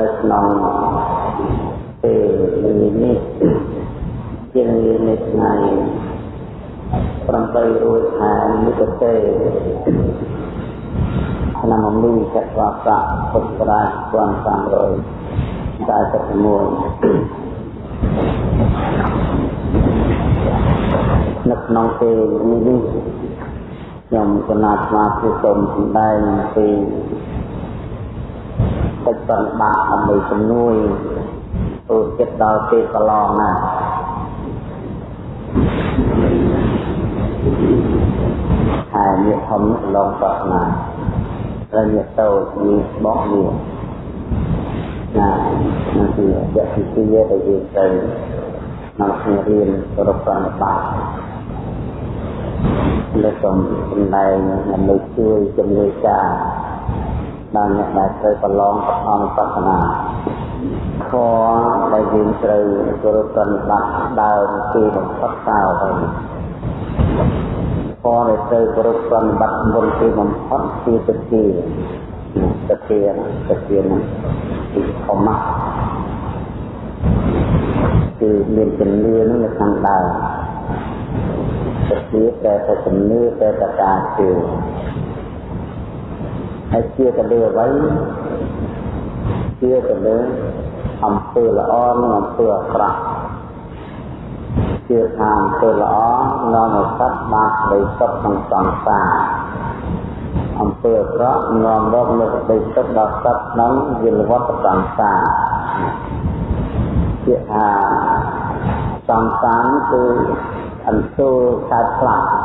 នៅក្នុងពេលនេះជានៅថ្ងៃ8រួចខែមិថុនាឆ្នាំមីចត្វាស័កពុទ្ធរាជ1341នៅក្នុងពេលនេះខ្ញុំគណៈស្មារតីសូមសម្ដែងពី កិច្ចប្រតិបត្តិដើម្បីជំនួយទូចិត្តដល់ពេលកន្លងណាហើយមានធំឡងប្រណាហើយមានតូចមានបោះមានណានោះគឺយៈទីជាដែលយើងត្រូវមកគ្នារៀនរកប្រតិបត្តិលើកសំដែងដើម្បីជួយជំនួយការ ដល់អ្នកដែលត្រូវប្រឡងបឋមបស្សនាខដែលយើងត្រូវគោរពប្រតិបត្តិដើមគឺបំផុតតើហើយខដែលត្រូវគោរពប្រតិបត្តិមុនគឺបំផុតគឺទទាទទាទទានឹងគឺធម្មៈគឺមានជំនឿនឹងនៅខាងដើមទទាតែតែជំនឿតែតែការជឿ ហើយជាទៅលើអ្វីជាទៅលើអំពើល្អនិងអំពើអាក្រក់ជាថាអំពើល្អនាំឲ្យសត្វបានក្តីសុខក្នុងសង្សារអំពើអាក្រក់នាំរកនូវក្តីសុខដល់សត្វក្នុងវិលវត្តសង្សារជាថាសង្សារគឺអន្ទូលកើតផ្លាស់ណា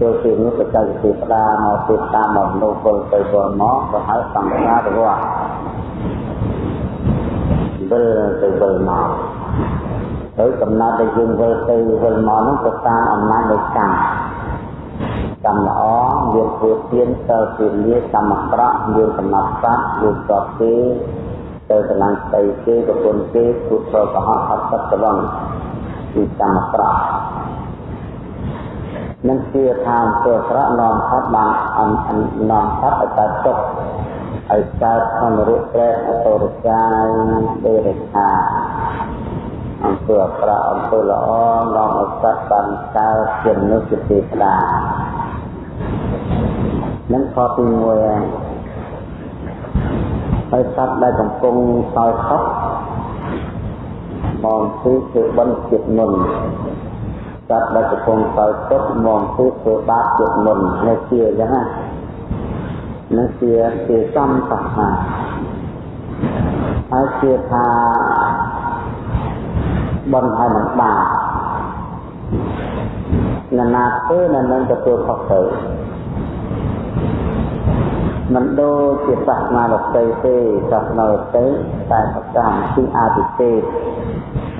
ចូលពីនោះបច្ចេកទេសផ្ដាមកពីតាមមកនោះពលទៅពលមកក៏ហៅសង្សារវត្តវិលទៅវិលមកទៅកំណត់ដែលយើងវិលទៅវិលមកនោះទៅតាមអំណាចនៃកម្មកម្មល្អយើងធ្វើទានសិលពីលាកម្មអាក្រក់យើងកំណត់សត្វយើងស្បគេទៅកន្លងស្ដីគេប្រពន្ធគេពុទ្ធកុហកអត់ទឹកត្រង់គឺកម្មអាក្រក់ នឹងជាថាអំពើអាក្រក់នាំផុតបាននាំផុតឲ្យកើតទុក្ខឲ្យកើតក្នុងរូបប្រែអតរកាយដេរខាអំពើអាក្រក់អំពើល្អនាំឲ្យសត្វបានកើតជាមនុស្សជាទេវតានឹងខទី1ហើយហើយសត្វដែលកំពុងសោយខុសមកគឺគឺបន់ចិត្តមុន សត្វដែលកំពុងសោយទុកមកគឺធ្វើបាបចិត្តមុននេះជាអញ្ចឹងណានឹងជាជាសំសស្នាហើយជាថាបន់ហើយនឹងបាបនរណាធ្វើនៅនឹងទទួលខុសត្រូវមិនដូចជាសាសនាលោកទេទេសាសនាលោកទេតែប្រកាសពីអាទិទេ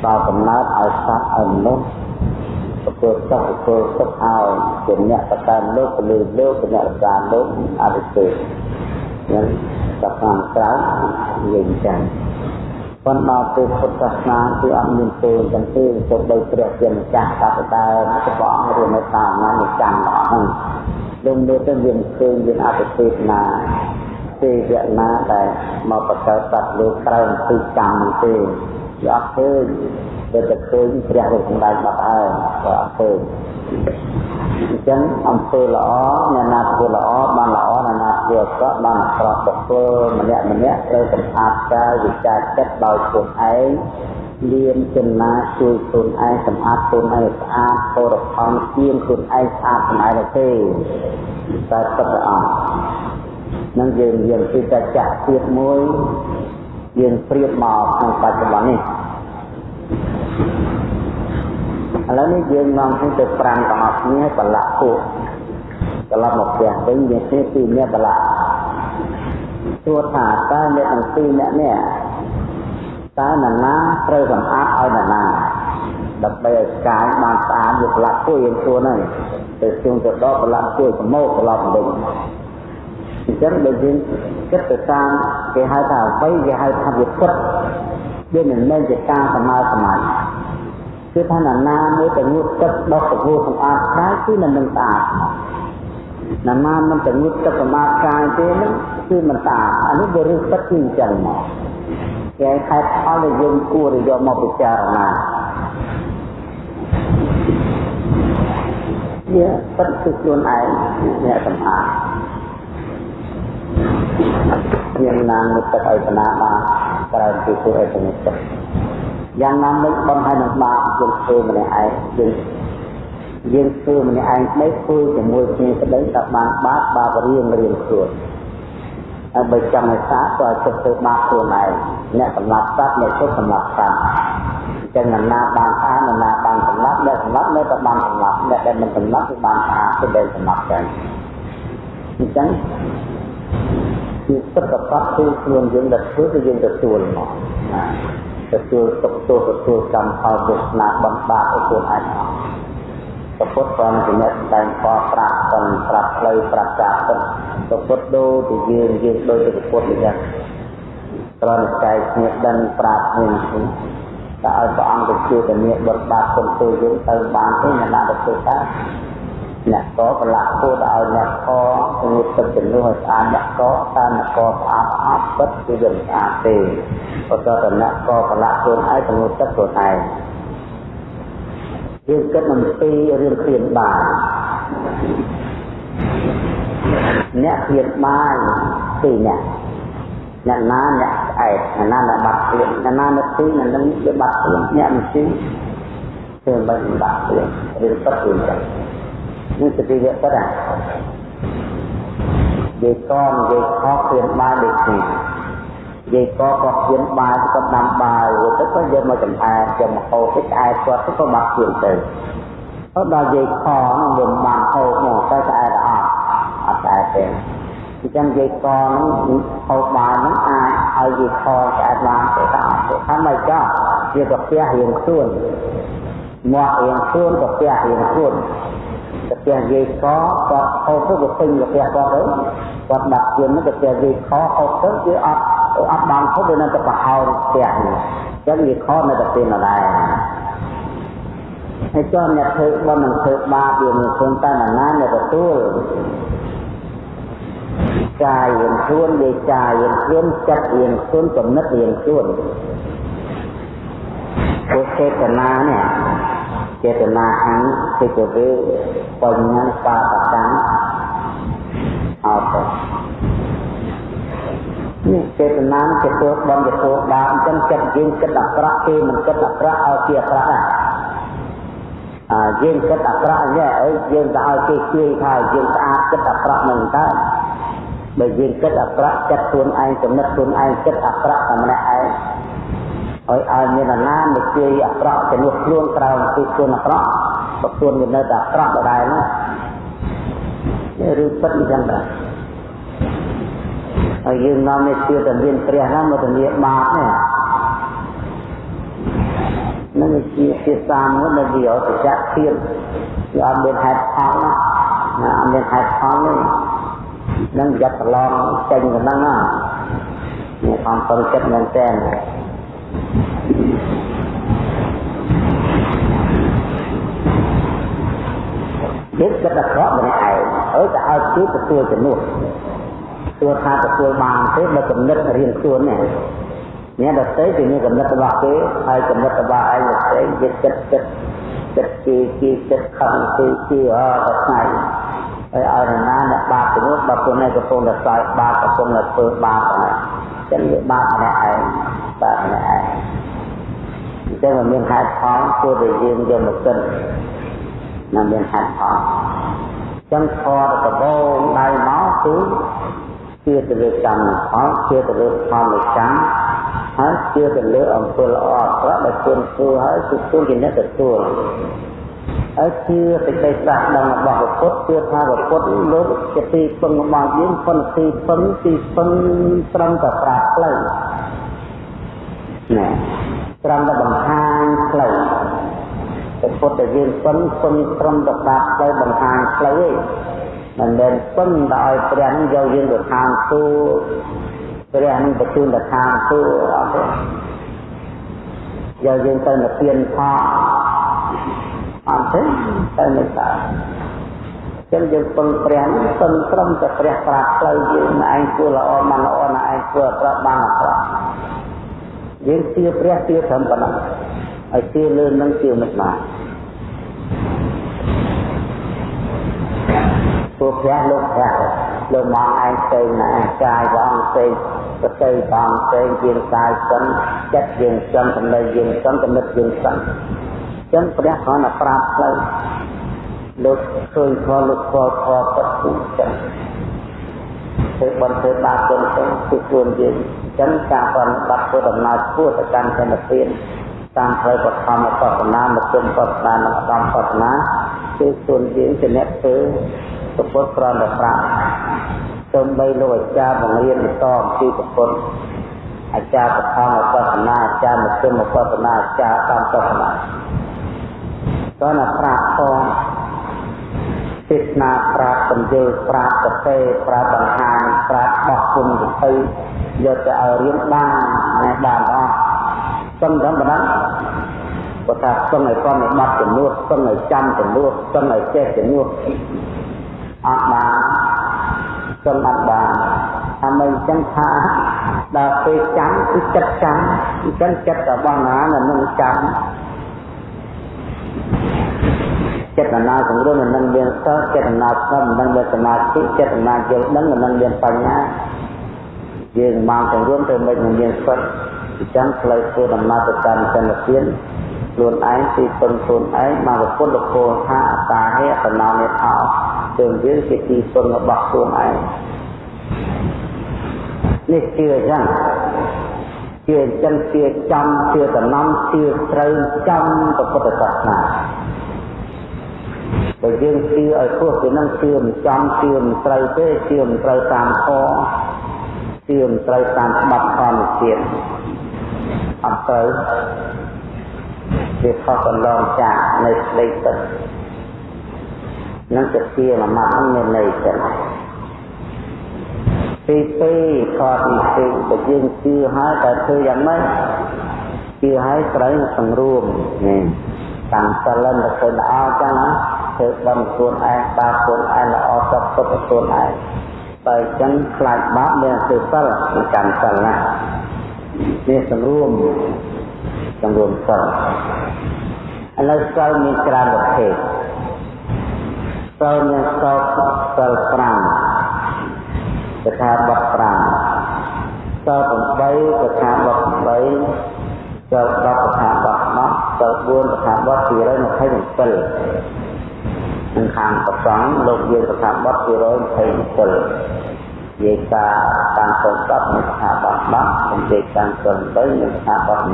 ដល់កំណើតឲ្យសត្វឲ្យមនុស្ស ទទួលសោះទទួលទុកឲ្យជាអ្នកប្រកាន់លោកពលឺលោកអ្នកប្រកាន់លោកអរិទេនឹងសាសនាក្រៅនិយាយចឹងប៉ុន្តែពេលពុទ្ធសាសនាគឺអត់មានពេលទាំងទេទៅបីព្រះជាម្ចាស់តាតែតែព្រះអង្គរៀននៅតាមណានៃចាំរបស់ហ្នឹងលោកមើលទៅយើងឃើញយើងអតិទេពណាទេវណាដែលមកបកកើតសត្វលោកក្រៅពីកម្មទេ វាអត់ឃើញតែតែឃើញព្រះរូបសម្ដែងបាត់ហើយក៏អត់ឃើញអញ្ចឹងអំពើល្អអ្នកណាធ្វើល្អបានល្អអ្នកណាធ្វើអាក្រក់បានអាក្រក់ទៅធ្វើម្នាក់ម្នាក់ត្រូវសម្អាតកាយវិចារចិត្តដោយខ្លួនឯងលៀនចំណាជួយខ្លួនឯងសម្អាតខ្លួនឯងស្អាតពរផលជាងខ្លួនឯងស្អាតសម្អាតទេតែទឹកទៅអស់នឹងយើងយើងពីតែចាក់ទៀតមួយ យើងព្រៀបមកក្នុងបច្ចុប្បន្ននេះឥឡូវនេះយើងនាំគ្នាទៅប្រាំទាំងអស់គ្នាបលៈពួកត្រឡប់មកផ្ទះវិញយើងគ្នាពីរនាក់បលៈសួរថាតើអ្នកទាំងពីរនាក់នេះតើនរណាត្រូវសម្អាតឲ្យនរណាដើម្បីឲ្យកាយបានស្អាតយកប្រឡាក់ពួយយើងសួរហ្នឹងទៅជុំទៅដល់ប្រឡាក់ពួយប្រមោកត្រឡប់វិញ អញ្ចឹងបើយើងគិតទៅតាមគេហៅថាអ្វីគេហៅថាវិពុតវាមិនមែនជាការសម័យសម័យគឺថានរណាមួយតែងូតទឹកដោះប្រពោះសម្អាតកាយគឺមិននឹងស្អាតណាណាមិនតែងូតទឹកសម្អាតកាយទេនឹងគឺមិនតាអានេះវារឿងពិតគឺអញ្ចឹងមកគេខែផលដែលយើងគួរយកមកពិចារណាវាពិតគឺខ្លួនឯងអ្នកសម្អាត មានណាមមុតទឹកឲ្យបណ្ណាបានក្រៅពីធ្វើឲ្យទៅទឹកយ៉ាងណាមិញបំហើយនឹងបាបយើងធ្វើម្នាក់ឯងយើងយើងធ្វើម្នាក់ឯងស្ដីធ្វើជាមួយគ្នាស្ដីតែបានបាបបាបរៀងរៀងខ្លួនហើយបើចង់ឲ្យសាក៏ឲ្យចិត្តធ្វើបាបខ្លួនឯងអ្នកសម្លាប់សត្វអ្នកទុកសម្លាប់សត្វចឹងណាបានស្អាតណាបានសម្លាប់អ្នកសម្លាប់នៅតែបានសម្លាប់អ្នកដែលមិនសម្លាប់គឺបានស្អាតគឺដែលសម្លាប់ចឹងអញ្ចឹង គឺទឹកកបគឺខ្លួនយើងដែលធ្វើគឺយើងទទួលមកណាទទួលទុកទោសទទួលកម្មផលវាសនាបំបាក់ឲ្យខ្លួនឯងមកពុទ្ធព្រះជាអ្នកតែងខប្រាក់ទាំងប្រាប់ផ្លូវប្រាប់ចាពិតពុទ្ធដូចជាយើងយើងដូចជាពុទ្ធអញ្ចឹងត្រង់ចែកគ្នាដឹងប្រាប់គ្នាតែឲ្យព្រះអង្គទៅជួយតែមានបទបាបគុំទូយើងទៅបានទេអ្នកណាទៅធ្វើតែ អ្នកកប្រឡាក់គួរឲ្យអ្នកកងទឹកជំនួសឲ្យស្អាតអ្នកកតែអ្នកកស្អាតអត់ពិតគឺវាស្អាតទេបើតើអ្នកកប្រឡាក់ខ្លួនឯងជំនួសទឹកខ្លួនឯងយើងគិតអំពីរឿងព្រានបានអ្នកព្រានបានពីអ្នកអ្នកណាអ្នកស្អែកអ្នកណាអ្នកបាត់ព្រានអ្នកណាអ្នកទីអ្នកនឹងវាបាត់ព្រានអ្នកមិនទីធ្វើមិនបាត់ព្រានរឿងពិតគឺចឹង នេះសតិវៈពិតអានិយាយកនិយាយខុសព្រានបានដូចគ្នានិយាយកក៏ព្រានបានក៏ដាំបាយទៅក៏យកមកចំអែយកមកហូបទៅស្អែកគាត់ទៅក៏បាត់ព្រានទៅអត់ដល់និយាយខនោះវាបានហូបមកទៅស្អែកអត់អត់ស្អែកទេអញ្ចឹងនិយាយកហ្នឹងហូបបានហ្នឹងអាចឲ្យនិយាយខស្អែកបានទៅតាមទៅថាមិនចោះវាក៏ផ្ទះរៀងខ្លួនមករៀងខ្លួនក៏ផ្ទះរៀងខ្លួន តែផ្ទះនិយាយខគាត់ហូបទៅក៏ពេញផ្ទះគាត់ទៅគាត់ដាក់ជឿនហ្នឹងក៏ផ្ទះនិយាយខហូបទៅវាអត់អត់បានហូបវានៅតែប្រហោងផ្ទះនេះអញ្ចឹងនិយាយខនៅតែពេលណាដែរហើយចុះអ្នកធ្វើបើមិនធ្វើបាបវាមិនខ្លួនតែណាអ្នកទទួលកាយរៀងខ្លួនវាចារៀងខ្លួនចិត្តរៀងខ្លួនគំនិតរៀងខ្លួនពុទ្ធចេតនានេះ ចេតនាអង្សិកវេបញ្ញបាបកម្មអត់ទេនេះចេតនាទទួលបំទទួលបាបអញ្ចឹងចិត្តយើងគិតអាក្រក់គេមិនគិតអាក្រក់ឲ្យជាអាក្រក់ដែរអើយើងគិតអាក្រក់នេះអីយើងទៅឲ្យគេជួយថាយើងស្អាតគិតអាក្រក់នឹងតើបើយើងគិតអាក្រក់ចិត្តខ្លួនឯងចំណិតខ្លួនឯងគិតអាក្រក់តែម្នាក់ឯង ឲ្យឲ្យមានអាណាមកជួយអាក្រក់ជំនួសខ្លួនក្រៅពីខ្លួនអាក្រក់បើខ្លួនវានៅតែអាក្រក់ដដែលនោះនេះរឿងពិតអញ្ចឹងដែរហើយយើងនាំនេះជឿតែមានព្រះណាមកធានាបាបនេះនឹងជាភាសាមួយដែលវាអត់ចៈធៀបវាអត់មានហេតុផលណាអត់មានហេតុផលទេនឹងយ៉ាត់ប្រឡងចេញប៉ុណ្ណឹងណានេះខំប្រឹងចិត្តមែនតើ ចិត្តចិត្តអាក្រក់ម្នាក់ឯងអើតែឲ្យគេទទួលជំនួសទោះថាទទួលបានទេបើកំណត់រៀនខ្លួននេះអ្នកដទៃគឺមានកំណត់របស់គេហើយកំណត់របស់ឯងដទៃវាចិត្តចិត្តចិត្តគេគេចិត្តខំគេគេអត់ថ្ងៃហើយឲ្យរណាអ្នកបាបទៅនោះដល់ខ្លួនឯងកំពុងតែសើចបាបកំពុងតែធ្វើបាបហ្នឹងចឹងវាបាបម្នាក់ឯង បាបម្នាក់ឯងអញ្ចឹងมันមានហេតុផលគួរតែយើងយកមកគិតណាមានហេតុផលចឹងខរដបងដៃមកគឺជឿទៅលើកម្មផលជឿទៅលើផលនៃកម្មហើយជឿទៅលើអំពើល្អអាក្រក់ដែលខ្លួនធ្វើហើយគឺខ្លួនជាអ្នកទទួលហើយជឿសេចក្តីស្ដាប់ដឹងរបស់ពុទ្ធជឿថាពុទ្ធលោកជាទីពឹងរបស់យើងប៉ុន្តែទីពឹងទីពឹងត្រឹមតែប្រាផ្លូវ ណាត្រឹមតែបង្ហាញផ្លូវពុទ្ធតែយើងពឹងពឹងត្រឹមតែប្រាផ្លូវបង្ហាញផ្លូវឯងមិនមែនពឹងដល់ឲ្យព្រះនឹងយកយើងទៅឋានសួគ៌ព្រះនឹងបញ្ជូនទៅឋានសួគ៌អត់ទេយកយើងទៅនិព្វានផលអត់ទេទៅនៅតែចឹងយើងពឹងព្រះនេះពឹងត្រឹមតែព្រះប្រាប់ផ្លូវយើងឯងធ្វើល្អមិនល្អណាឯងធ្វើអាក្រក់បានអាក្រក់ យើងជឿព្រះជឿត្រឹមប៉ុណ្ណឹងហើយជឿលើនឹងជឿមិនបានព្រោះព្រះលោកព្រះលោកមកឯងផ្សេងណាកាយព្រះអង្គផ្សេងប្រតិព្រះអង្គផ្សេងជាកាយសិនចិត្តយើងសិនចំណេះយើងសិនគំនិតយើងសិនចឹងព្រះគ្រាន់តែប្រាប់ផ្លូវលោកឃើញខលោកខខពិតទូចឹង ធ្វើបន្ទើបាបគុណទៅគឺខ្លួនយើងចឹងការប្រតិបត្តិធ្វើដំណើរធ្វើទៅកាន់ចន្ទទានតាមផ្លូវបឋមបទនាមជ្ឈមបទនានិងឧត្តមបទនាគឺខ្លួនយើងជាអ្នកធ្វើពុទ្ធក្រំតែប្រាប់សូម្បីលោកអាចារ្យបង្រៀនបន្តអំពីពុទ្ធអាចារ្យបឋមបទនាអាចារ្យមជ្ឈមបទនាអាចារ្យតាមបទនាតើណាប្រាប់ផង ទេសនាប្រាប់បញ្យល់ប្រាប់ប្រទេប្រាប់បង្ហាញប្រាប់បោះគុណទៅយកទៅឲ្យរៀនបានណាបានអស់សឹងតែបណ្ដឹងគាត់ថាសឹងឲ្យគាត់ឲ្យបាត់ចំនួនសឹងឲ្យចាំចំនួនសឹងឲ្យចេះចំនួនអត់បានសឹងអត់បានអាមិនចឹងថាដល់ពេលចាំគឺចិត្តចាំអញ្ចឹងចិត្តរបស់ណានឹងចាំ ចេតនាសង្រួមមិននឹងមានសិលចេតនាស្ងប់មិននឹងមានសមាធិចេតនាយល់ដឹងមិននឹងមានបញ្ញាយើងមកសង្រួមទៅមិននឹងមានសិលអញ្ចឹងផ្លូវធ្វើដំណើរទៅកាន់សន្តិភាពខ្លួនឯងទីពឹងខ្លួនឯងមកពុទ្ធគោថាតាហេតណោនិថោជើងយើងជាទីពឹងរបស់ខ្លួនឯងនេះជឿអញ្ចឹងជឿអញ្ចឹងជឿចំជឿតំណំជឿត្រូវចំពុទ្ធសាសនា បើយើងជឿឲ្យព្រោះពីនឹងជឿមិនចំជឿមិនត្រូវទេជឿមិនត្រូវតាមធម៌ជឿមិនត្រូវតាមច្បាប់ធម្មជាតិអត់ត្រូវវាខុសកន្លងចាកនៅស្ដីទឹកនឹងជាជាមួយម៉ាត់នឹងមានន័យចឹងទី2ខទី2បើយើងជឿហើយតែធ្វើយ៉ាងម៉េចជឿហើយត្រូវសង្រួមនេះតាមសិលទៅឃើញល្អចឹងណា ធ្វើបន់ខ្លួនឯងបាបខ្លួនឯងល្អសពសុខខ្លួនឯងបើអញ្ចឹងខ្លាចបាបមានធ្វើសិលមិនកាន់សិលណានេះសង្រួមសង្រួមសិលឥឡូវសិលមានច្រើនប្រភេទសិលមានសិលសិល5កថាបទ5សិល8កថាបទ8សិល10កថាបទ10សិល4កថាបទ227 នឹងខាងប្រសងលោកយើងកថាបទ227និយាយការតាមសូមបទនឹងកថាបទ10និយាយតាមសូម3នឹងកថាបទ8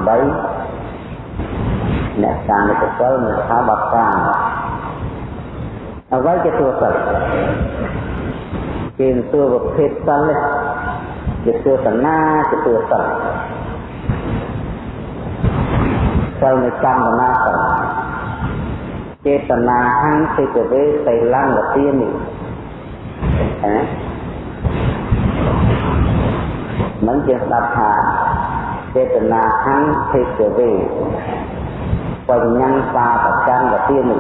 អ្នកតាមនិកសិលនឹងកថាបទ5អ្វីជាទួសិលគេទួប្រភេទសិលនេះជាទួសនាជាទួសិលសិលនៃកម្មណាសិល ចេតនាហੰសិកវេសីលង្កទានិណាមិនជាស្ដាប់ថាចេតនាហੰសិកវេបញ្ញាបាបកម្មកទានិ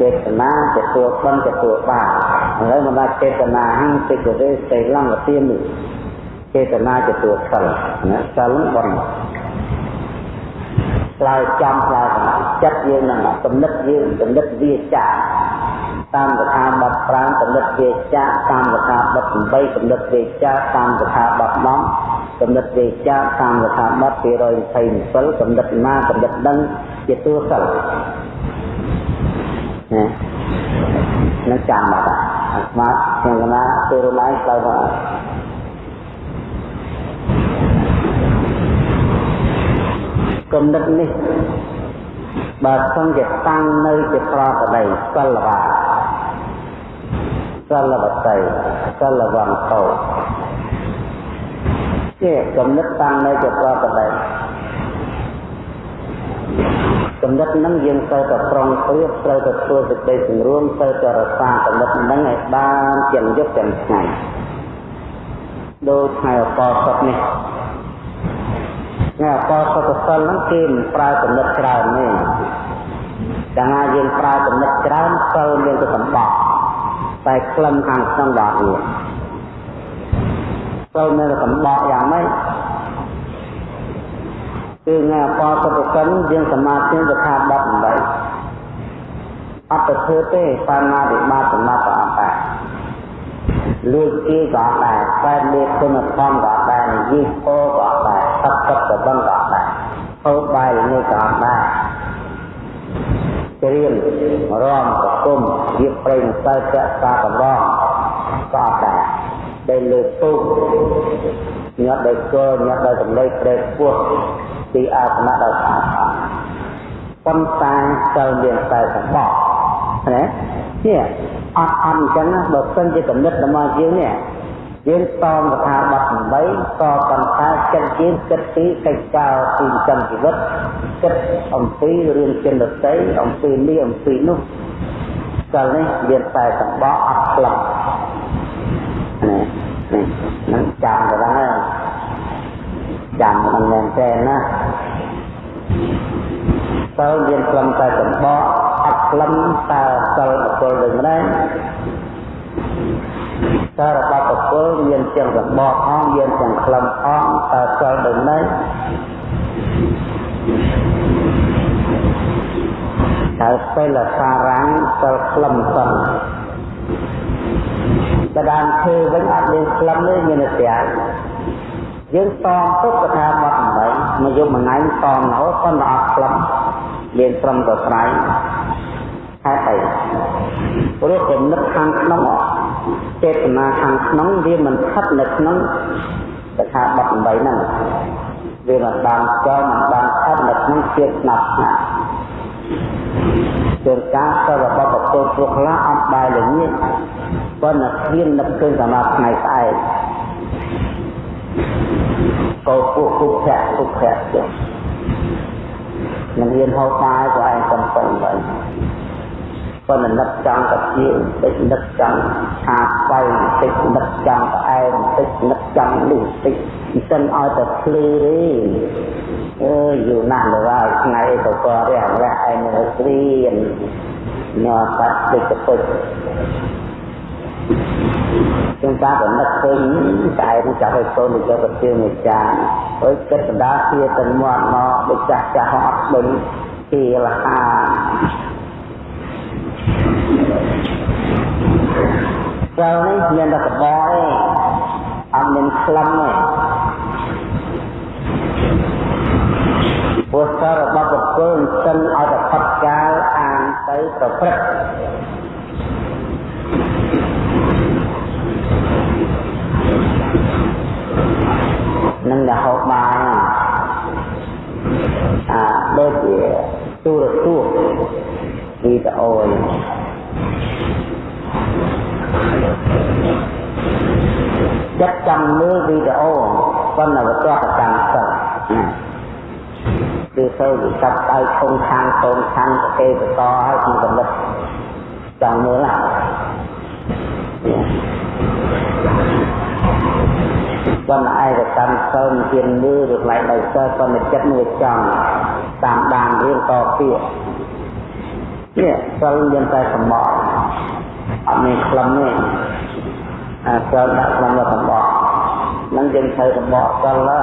ចេតនាទទួលបន់ទទួលបាឥឡូវមកដល់ចេតនាហੰសិកវេសីលង្កទានិចេតនាទទួលសិលណាសិលបន់ ឆ្លើយចំឆ្លើយកំចិត្តយើងនឹងគំនិតយើងគំនិតវាចាតាមកថាបត់5គំនិតវាចាតាមកថាបត់8គំនិតវាចាតាមកថាបត់10គំនិតវាចាតាមកថាបត់227គំនិតណាគំនិតដឹងជាតួសិលណានឹងចាំបាត់អាស្មាតខ្ញុំកណាពេលរំលាយឆ្លើយមក គំនិតនេះបើសិនជាតាំងនៅជាប្រកដីសិលបាសិលបតីសិលវន្តោជាគំនិតតាំងនៅជាប្រកដីគំនិតហ្នឹងយើងត្រូវតែប្រុងប្រៀបត្រូវតែធ្វើសេចក្តីសង្រួមត្រូវតែរក្សាគំនិតហ្នឹងឲ្យបានទាំងយប់ទាំងថ្ងៃដូចថ្ងៃអបអរសុខនេះណាអបសុខ សិលហ្នឹងគេមិនប្រើចំណិតច្រើនទេកាលណាយើងប្រើចំណិតច្រើនសិលមានទៅសម្បត្តិតែក្លិនខាងក្នុងដកនេះចូលនៅកំដកយ៉ាងម៉េចគឺងាបសុខកិនយើងសមាធិទៅថាបត់8អត់ទៅធ្វើទេបាណាតិបាសមាបអត់ដែរលួចគេក៏អត់ដែរតែលេខគុណធម៌ក៏អត់ដែរនិយាយពោក៏អត់ដែរទឹកទឹកក៏បឹងក៏អត់ដែរ ហូបបាយនេះក៏អត់ដែរច្រៀងរំប្រគំរៀបប្រេងសើចសាកម្រងក៏អត់ដែរដែលលើពុកញាត់ដោយគល់ញាត់ដោយសម្លេងព្រែកពោះពីអាសនៈដល់ស្អាតប៉ុន្តែចូលមានតែសម្បត្តិណានេះអត់អត់អញ្ចឹងណាបើសិនជាកំណត់របស់យើងនេះ យើងតមកថាបတ်8ក៏ប៉ុន្តែចិត្តយើងគិតពីកិច្ចការពីចិញ្ចឹមជីវិតគិតអំពីរឿងចិនដតីអំពីនេះអំពីនោះកាលនេះមានតែសម្បកអត់ផ្លឹកនេះនេះនឹងចាំទៅហ្នឹងចាំមិនមែនទេណាតើមានខ្លឹមតែសម្បកអត់ខ្លឹមតើសិលបុគ្គលដូចម្ដេច តើរបស់បុគ្គលមានទាំងសម្បកផងមានទាំងខ្លឹមផងតើសិលដូចម្ដេចតើពេលសារាំងសិលខ្លឹមសិនបដានធ្វើវិញអត់មានខ្លឹមទេមានតែយើងតងទុកកថាបត់8មកយកមួយថ្ងៃតងរហូតប៉ុន្តែអត់ខ្លឹមមានត្រឹមតែស្រ័យហេតុអីព្រោះគំនិតខាងក្នុង ចេតនាខាងក្នុងវាមិនស្ថិតនៅក្នុងកថាបត់8ហ្នឹងវាមិនបានចូលមិនបានស្ថិតនៅក្នុងជាតិស្នាប់ស្នាប់ជាការទៅរបស់បុគ្គលព្រោះខ្លះអត់បែរល្ងាចប៉ុន្តែគ្មាននឹកឃើញសម្រាប់ថ្ងៃស្អែកក៏ពួកគុភៈគុភៈចុះមិនហ៊ានហូបបាយក៏ឯងកំពុងទៅ ប៉ុន្តែនឹកចង់តែជាតិចនឹកចង់ថាស្បៃតិចនឹកចង់តែឯងតិចនឹកចង់នេះតិចមិនសិនឲ្យតែភ្លឺទេអើយយូរណាស់ដល់ថ្ងៃទៅក៏រះរះឯងនៅគ្រៀនញ៉ាំបាត់តិចទៅជាងការកំណត់ឃើញតែនឹងចាប់ឲ្យកូនទៅយកប្រទានមួយចានហើយគិតបណ្ដាជាទៅមាត់មកដូចចាស់ចាស់អត់ដឹងពីលហា ចូលនេះមានតែកបោទេអត់មានក្លឹមទេពុទ្ធរបស់បុគ្គលសិនឲ្យតែផុតកាលអានទៅប្រព្រឹត្តនឹងរហូតបានអាដូចជាទូរទស្សន៍វីដេអូ ចិត្តចង់មើលវីដេអូប៉ុន្តែវាទាស់ប្រកាន់សិនគឺទៅវិកាត់ឲ្យធំខាងកូនខាងប្រទេសបន្តឲ្យក្នុងកំណត់ចង់មើលណាប៉ុន្តែឯកកម្មសិលមានមើលឬខ្លាយដោយសិលប៉ុន្តែចិត្តនឹងចង់តាមដានរឿងតពាក្យនេះសិលមានតែសម្បកអត់ មានខ្លឹមទេអាសិលដាក់ខ្លឹមដល់សម្បកនឹងយើងត្រូវសម្បកសិលណា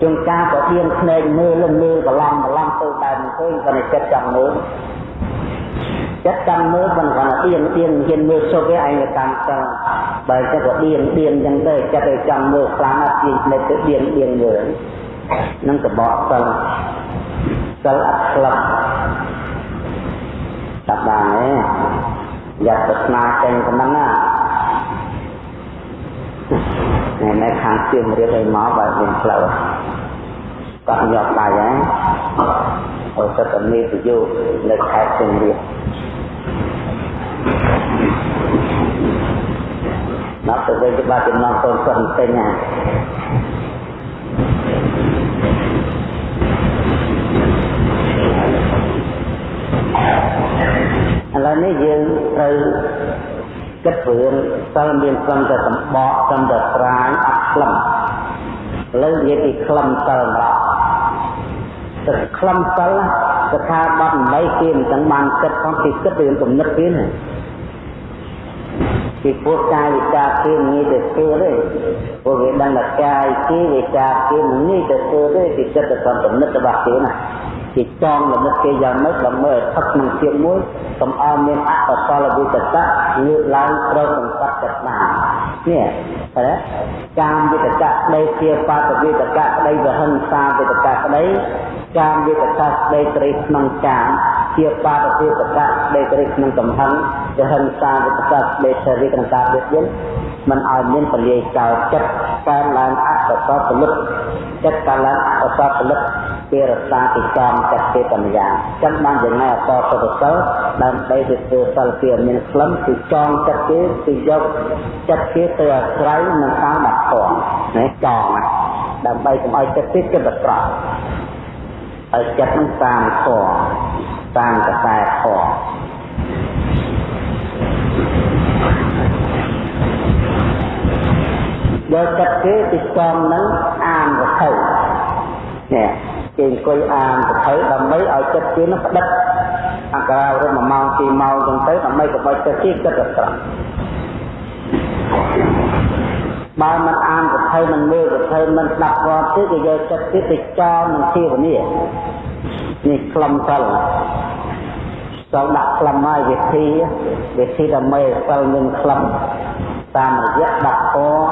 ជួនកាលក៏ទៀនភ្នែកមើលលំមើលបន្លំបន្លំទៅតែមិនឃើញក៏ចិត្តចង់មើលចិត្តចាំមើលមិនគាត់ទៀនទៀនហ៊ានមើលសុខឯងតាមចឹងបើចិត្តក៏ទៀនទៀនចឹងទៅចិត្តឲ្យចាំមើលខ្លាំងណាស់ទៀនភ្នែកទៅទៀនទៀនមើលនឹងកបកសិលសិលអត់ក្លឹប ចាប់បានទេយ៉ាប់ប្រាថ្នាចេញប៉ុណ្ណឹងណានៅនៅខាងជាងរៀបឲ្យមកបើមានផ្លូវគាត់យកដៃហ្នឹងអូសតនីប្រយោគនៅខេត្តជាងរៀបដល់ទៅវិញច្បាស់ចំណងកូនគាត់ពេញណា ឥឡូវនេះយើងត្រូវគិតរឿងសិលមានខ្លឹមតែសម្បកខ្លឹមតែស្រាយអត់ខ្លឹមឥឡូវនិយាយពីខ្លឹមសិលម្ដងទឹកខ្លឹមសិលស្ថាប័ននៃគេមិនទាំងបានគិតផងគេគិតរឿងគំនិតគេណាពីព្រោះកាយវិការគេងាយទៅធ្វើទេព្រោះគេដឹងថាកាយគេវិការគេមិនងាយទៅធ្វើទេគេគិតទៅតាមគំនិតរបស់គេណា គេចងលមិតគេយ៉ាងម៉េចដើម្បីឲ្យថឹកក្នុងជាមួយកុំឲ្យមានអកុសលវិតកៈលឿនឡើងត្រូវសង្កត់ចិត្តបាននេះតែកាមវិតកៈក្តីជាបាតវិតកៈក្តីវហិង្សាវិតកៈក្តីកាមវិតកៈក្តីត្រីក្នុងកាមជាបាតវិតកៈក្តីត្រីក្នុងកំហឹងវហិង្សាវិតកៈក្តីសេរីក្នុងការ biệt យន្តមិនឲ្យមានពលាយកោចិត្តកើនឡើងអកុសលពលិតចិត្តកើនឡើងអកុសលពលិត គេរក្សាពីកំចិត្តគេបញ្ញាចឹងបានយ៉ាងណាអសសុខសិលដើម្បីទៅធ្វើសិលគេមានក្លឹមគឺចងចិត្តគេគឺយកចិត្តគេទៅអាស្រ័យនឹងតាមបាត់ធំណាចងដើម្បីកុំឲ្យចិត្តគេគិតប្រក្រោយឲ្យចិត្តនឹងតាមធម៌តាមកសែធម៌យកចិត្តគេទីចំនឹងអានវត្ថុនេះ គេអង្គុយអានវត្ថុដើម្បីឲ្យចិត្តគេនោះផ្ដិតអក្សររត់1ម៉ោង2ម៉ោងចឹងទៅដើម្បីកុំឲ្យចិត្តគេគិតទៅត្រង់បើមិនអានវត្ថុមិនមើលវត្ថុមិនស្ដាប់គាត់ទេគេយកចិត្តគេទៅចោលនឹងជាវនីនេះខ្លឹមសិលសូមដាក់ខ្លឹមហើយវិធីវិធីដើម្បីសិលមានខ្លឹមតាមរយៈដាក់ពណ៌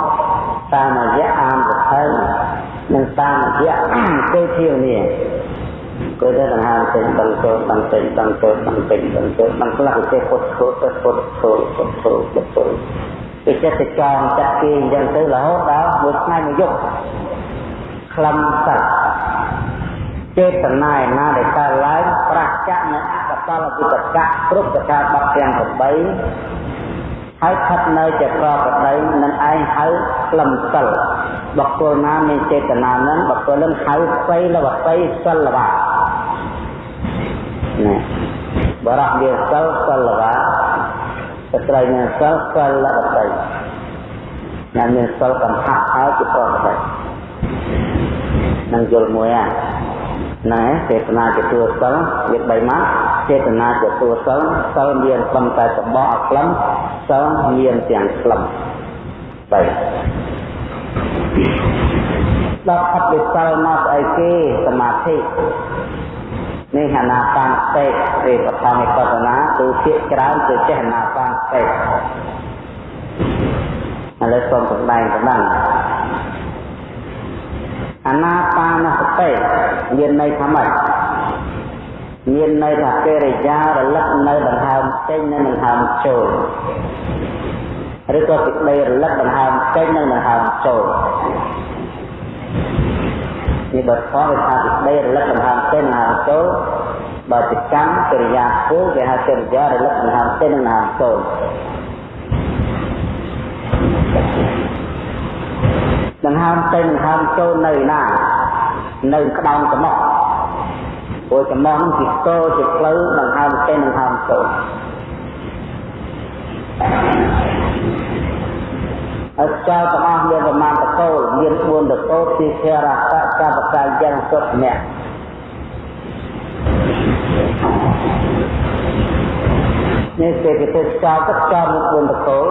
តាមរយៈអានប្រភេទ និងតាមរយៈគោធាវនេះគោទៅដង្ហើមពេញដល់ចូលដល់ពេញដល់ចូលដល់ពេញដល់ចូលដល់ខ្លះគេពុតឈោទៅពុតឈោពុតឈោពុតឈោគេចិត្តទៅចងចាក់គេអញ្ចឹងទៅរហូតដល់មួយថ្ងៃមួយយប់ខ្លឹមសត្វចេតនាឯណាដែលកើតឡើងប្រាសចាក់នៅអកតលវិតកៈគ្រប់ប្រការបាត់ទាំង8 ហើយស្ថិតនៅជាប្រប្រដីនឹងឯងហៅក្លឹមសិលបុគ្គលណាមានចេតនានឹងបុគ្គលនឹងហៅបៃលវបៃសិលវៈណាបរៈមានសិលសិលវៈស្ត្រីមានសិលសិលវបៃណាមានសិលកំផាក់ហើយជាប្រប្រដីនឹងយល់មួយហ្នឹងណែចេតនាជាតួសិលវា3ម៉ាត់ចេតនាជាតួសិលសិលមានត្រឹមតែសបកអក្លឹម សិលមានទាំងក្លឹម3ដល់អត់វិសិលមកស្អីគេសមាធិនេះហនាបាសតិទេបឋមវិបស្សនាគឺភាកច្រើនគឺចេះហនាបាសតិឥឡូវសូមសម្ដែងប៉ុណ្ណឹងអនាបានសតិមានន័យថាម៉េច មានន័យថាកិរិយារលឹកនៅដង្ហើមចេញនិងដង្ហើមចូលឬក៏សេចក្តីរលឹកដង្ហើមចេញនិងដង្ហើមចូលនេះបើខវាថាសេចក្តីរលឹកដង្ហើមចេញដង្ហើមចូលបើជាកម្មកិរិយាធ្វើគេហៅកិរិយារលឹកដង្ហើមចេញនិងដង្ហើមចូលដង្ហើមចេញដង្ហើមចូលនៅណានៅក្តោងចំោះ ព្រោះចំោះនឹងជាកោជាផ្លូវដង្ហើមចេញដង្ហើមចូលអស្ចារ្យទាំងអស់មានប្រមាណតកូលមាន4តកូលទីធរៈកកបកាយ៉ាងសុទ្ធអ្នកនេះគេគេទៅចោលទឹកចោលមាន4តកូល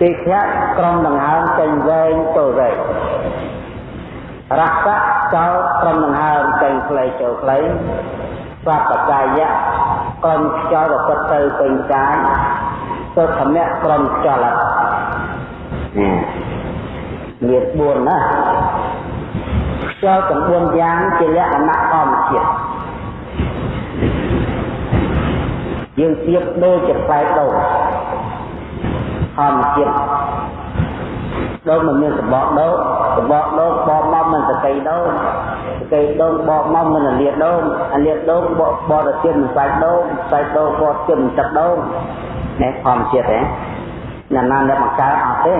ទីខ្ញាក់ក្រុមដង្ហើមចេញវែងចូលវែង រសៈចោលក្រុមដង្ហើមចេញខ្លីចូលខ្លីសពកាយៈក្រុមខ្យល់ប្រកបទៅពេញកាយសុខមៈក្រុមខ្យល់មាន4ណាខ្យល់ទាំង4យ៉ាងជាលក្ខណៈធម្មជាតិយើងទៀបដូចជាផ្លែដូងធម្មជាតិដូងមិនមានសបកដូងសបកដូងបបម កមិនសកៃដូងសកៃដូងបបមកមិនលាតដូងអាលាតដូងបបបរជាតិមិនសាច់ដូងសាច់ដូងបរជាតិមិនទឹកដូងនេះធម្មជាតិហ៎ណាណាអ្នកបង្កើតអត់ទេ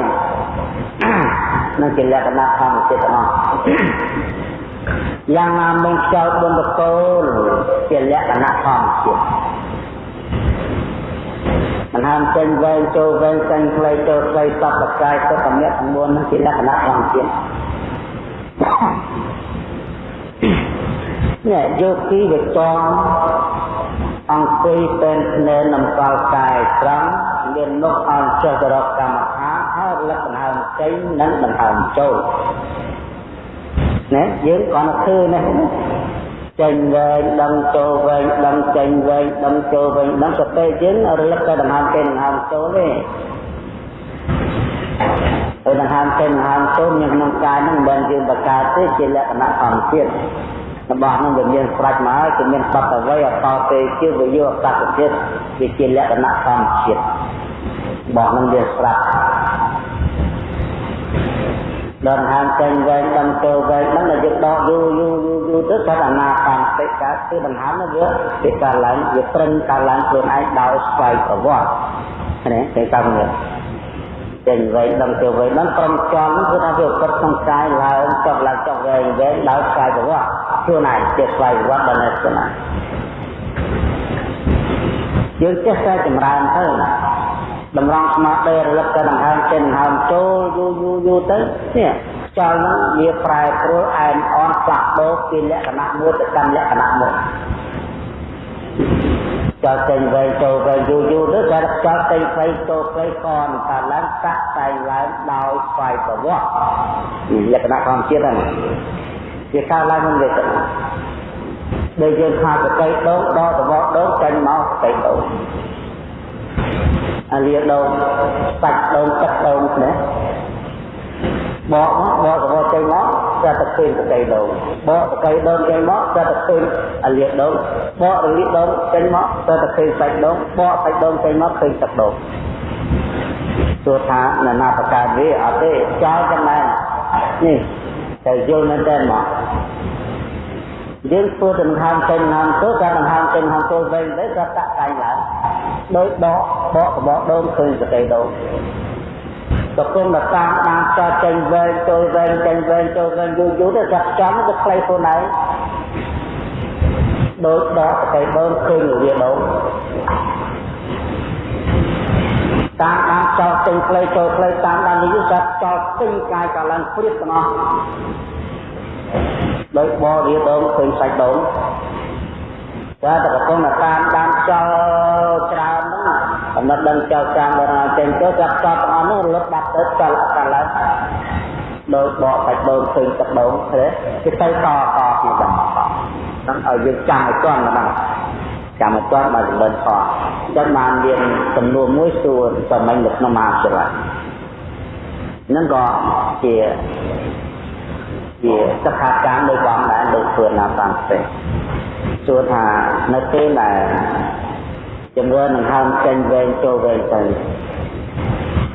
នឹងជាលក្ខណៈធម្មជាតិទាំងអស់យ៉ាងណាមិនខ្យល់បុណ្យកូលជាលក្ខណៈធម្មជាតិដង្ហើមចេញវែងចូលវែងចេញខ្លីចូលខ្លីសពបកាយទៅកម្រិតទាំង4នោះជាលក្ខណៈធម្មជាតិ នេះយោគីវិចំអង្គុយពេលភ្នែននំកលកាយត្រង់មាននុកអន់ចុះទៅរកកម្មដ្ឋានហើយលក្ខណៈចេញនិងដង្ហើមចូលណាយើងគាត់ឃើញណាចេញវែងដឹងចូលវែងដឹងចេញវែងដឹងចូលវែងដឹងសតិយើងរលឹកទៅដង្ហើមចេញដង្ហើមចូលទេ ហើយដង្ហើមចេញដង្ហើមចូលញក្នុងកាយហ្នឹងមិនយើងបកកើតទេជាលក្ខណៈធម្មជាតិរបស់នឹងវាមានស្រាច់មកហើយគឺមានបត្តអ្វីអតទេជាវិយោអត្តចិត្តវាជាលក្ខណៈធម្មជាតិរបស់នឹងវាស្រាប់ដល់ហាមចេញវែងដល់ចូលវែងហ្នឹងដែលយើងដកយូរយូរយូរយូរទៅគាត់អាណាបានតិចកើតគឺដង្ហើមនោះវាវាកើតឡើងវាប្រឹងកើតឡើងខ្លួនឯងដោយស្វ័យប្រវត្តិណាគេតាមនេះ ចេញវែងដល់ចូលវែងដល់ព្រមចំគឺថាវាពិតក្នុងកាយឡើងចុះឡើងចុះវែងវែងដោយស្វ័យប្រវត្តិខ្លួនឯងជាស្វ័យប្រវត្តិដល់នៅខ្លួនឯងយើងចេះតែចម្រើនទៅតម្រង់ស្មារតីរលឹកទៅដង្ហើមចេញដង្ហើមចូលយូរយូរយូរទៅនេះខ្យល់ហ្នឹងវាប្រែប្រួលអែមអន់ផ្លាស់ប្ដូរពីលក្ខណៈមួយទៅកាន់លក្ខណៈមួយ ចោលចេញវែងចូលវែងយូរយូរទៅតែចោលចេញផ្លៃចូលផ្លៃកនកើតឡើងតាក់តែងឡើងដោយស្វ័យប្រវត្តិលក្ខណៈធម្មជាតិហ្នឹងវាកើតឡើងក្នុងលក្ខណៈដែលយើងខាតកៃដងដកតបដងចេញមកកៃដងអាលាដងសាច់ដងទឹកដងណាបកមកបកទៅចេញមក តែទៅឃើញតកៃដងបកតកៃដងចេញមកតែទៅឃើញអាលាដងបករលាដងចេញមកតែទៅឃើញសាច់ដងបកសាច់ដងចេញមកឃើញទឹកដងទោះថាណានាប្រការវាអត់ទេចោលចំណែននេះតែយល់មែនតើមកយើងធ្វើដង្ហើមចេញដង្ហើមចូលក៏ដង្ហើមចេញដង្ហើមចូលវិញទៅក៏តាក់តែងឡើងដោយដកបកបកដូងឃើញសតិដូងត កុំដល់តាមបានចោលចេញវែងចូលវែងចេញវែងចូលវែងយូរយូរទៅចាប់ចំទៅខ្លីខ្លួនឯងដោយដកសតិដូងឃើញវាដូងតាមបានចោលចេញខ្លីចូលខ្លីតាមបាននេះចាប់ចោលពេញកាយកាឡើងព្រៀបទាំងអស់ដោយបរិយាដងឃើញសាច់ដងតែតកកំតាមបានចោលច្រើនហ្នឹង កំណត់ដឹងចោលចាំដល់ចេញទៅចាប់ចោលទាំងអស់នោះរលត់បាត់ទៅចោលអត់កាឡើងដោយបកសាច់ដងឃើញទឹកដងទេគេទៅតតទៀតដល់ហ្នឹងឲ្យយើងចាំឲ្យទាន់ម្ដងចាំឲ្យទាន់បើសម្បិនខដល់បានមានសំណួរមួយសួរសម្មិញនៅក្នុងមហាវិទ្យាល័យហ្នឹងក៏ជាជាសិក្ខាកាមដោយបងដែរដោយធ្វើណាតាមទេសួរថានៅពេលដែល ជំរឿននឹងហើមចេញវែងចូលវែងទៅ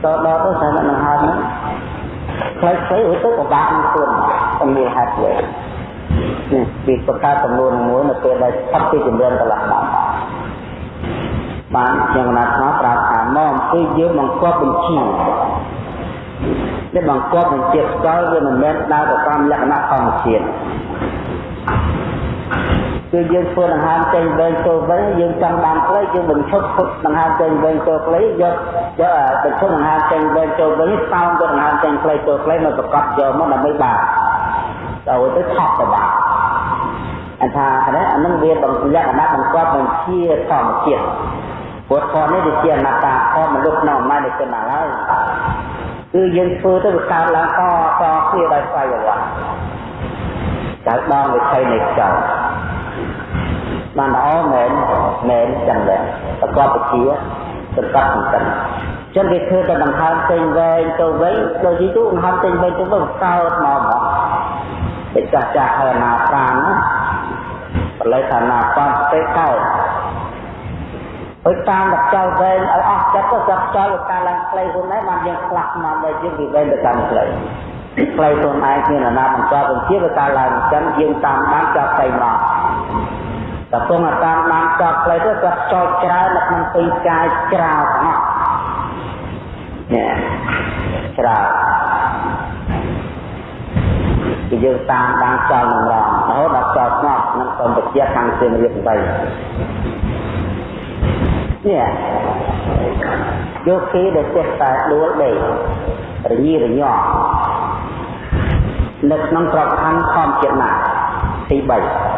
តដល់ទៅតែនឹងហើមហ្នឹងខ្លីខ្លីទៅពិបាកនឹងខ្លួនសំលៀកហេតុវិញនេះពីប្រការចំនួនមួយនៅពេលដែលស្ថិតពីជំរឿនកន្លះដល់បានយ៉ាងណាថាប្រាប់ថាមកអំពីយើងបង្កប់បញ្ជាដែលបង្កប់នឹងជាតិស្កល់វាមិនមែនដើរទៅតាមលក្ខណៈធម្មជាតិ គឺយើងធ្វើដង្ហើមចេញវែងចូលវិញយើងចង់បានផ្លៃយើងបញ្ឈប់ដង្ហើមចេញវែងចូលផ្លៃយកយកបញ្ឈប់ដង្ហើមចេញវែងចូលវិញតោងទៅដង្ហើមចេញផ្លៃចូលផ្លៃមកប្រកបយកមកដើម្បីបានដល់ទៅថប់ទៅបានអថានេះអានឹងវាបង្លក្ខណៈបង្កប់បញ្ជាធម្មជាតិពុទ្ធធម៌នេះវាជាអនត្តាធម៌មនុស្សក្នុងអំណាចនៃគុណហើយគឺយើងធ្វើទៅវាកើតឡើងតតគ្នាដោយស្វ័យប្រវត្តិកើតដងវិថីនៃចោល បានល្អមែនមែនចឹងដែរប្រកបវិជាសង្កត់សង្កិនចឹងគេធ្វើតែដង្ហើមពេញវែងទៅវិញដូចទីទូដង្ហើមពេញវែងទៅវិញកើតមកមកតែចាស់ចាស់ហើយណាប្រានណាបល័យថាណាប្រានទេកើតហើយតាមដល់ចោលវែងឲ្យអស់ចិត្តទៅចាប់ចោលការឡើងខ្លីខ្លួនឯងបានយើងខ្លះមកដល់យើងពីវែងទៅតាមខ្លីខ្លីខ្លួនឯងមានអាណាបន្តបញ្ជាទៅការឡើងចឹងយើងតាមបានចាប់ទៅមក តែពងតាមបានចាប់ខ្លីទៅគាត់ចោលច្រើននៅក្នុងទីកាយច្រើនទាំងអស់នេះច្រើនគឺយើងតាមបានចោលនឹងរងរហូតដល់ចោលស្ងប់នឹងសម្បត្តិខាងសៀមរាបទៅនេះយកគេដែលចេះតែដួលដេករញីរញ័រនៅក្នុងក្របខ័ណ្ឌខំចិត្តណាទី3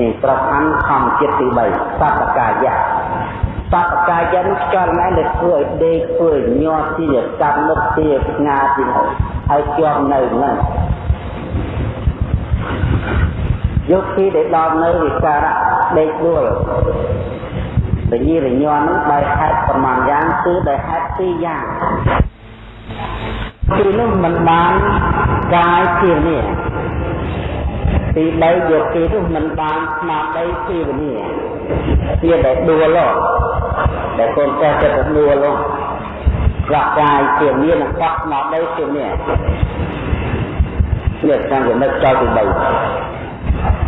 នេះប្រកាន់ធម្មជាតិទី3សតកាយៈសតកាយៈនេះខ្យល់ណែដែលធ្វើឲ្យដេកធ្វើឲ្យញាត់ទីកាត់មុខទីស្ងាទីហើយជាប់នៅហ្នឹងយកទីដែលដល់នៅវិការៈដេកដួលវិញ្ញារញ័ននឹងដោយហេតុប្រមាណយ៉ាងគឺដោយហេតុពីរយ៉ាងទីនោះមិនបានកាយជានេះ ទី3យកទីនោះមិនបានស្មារតីពីវិញ្ញាជាដែលដួលដែលកូនចៅចិត្តដួលប្រកាយជាមាននិងបាក់ស្មារតីជានេះនេះតាមចំណុចចោលទី3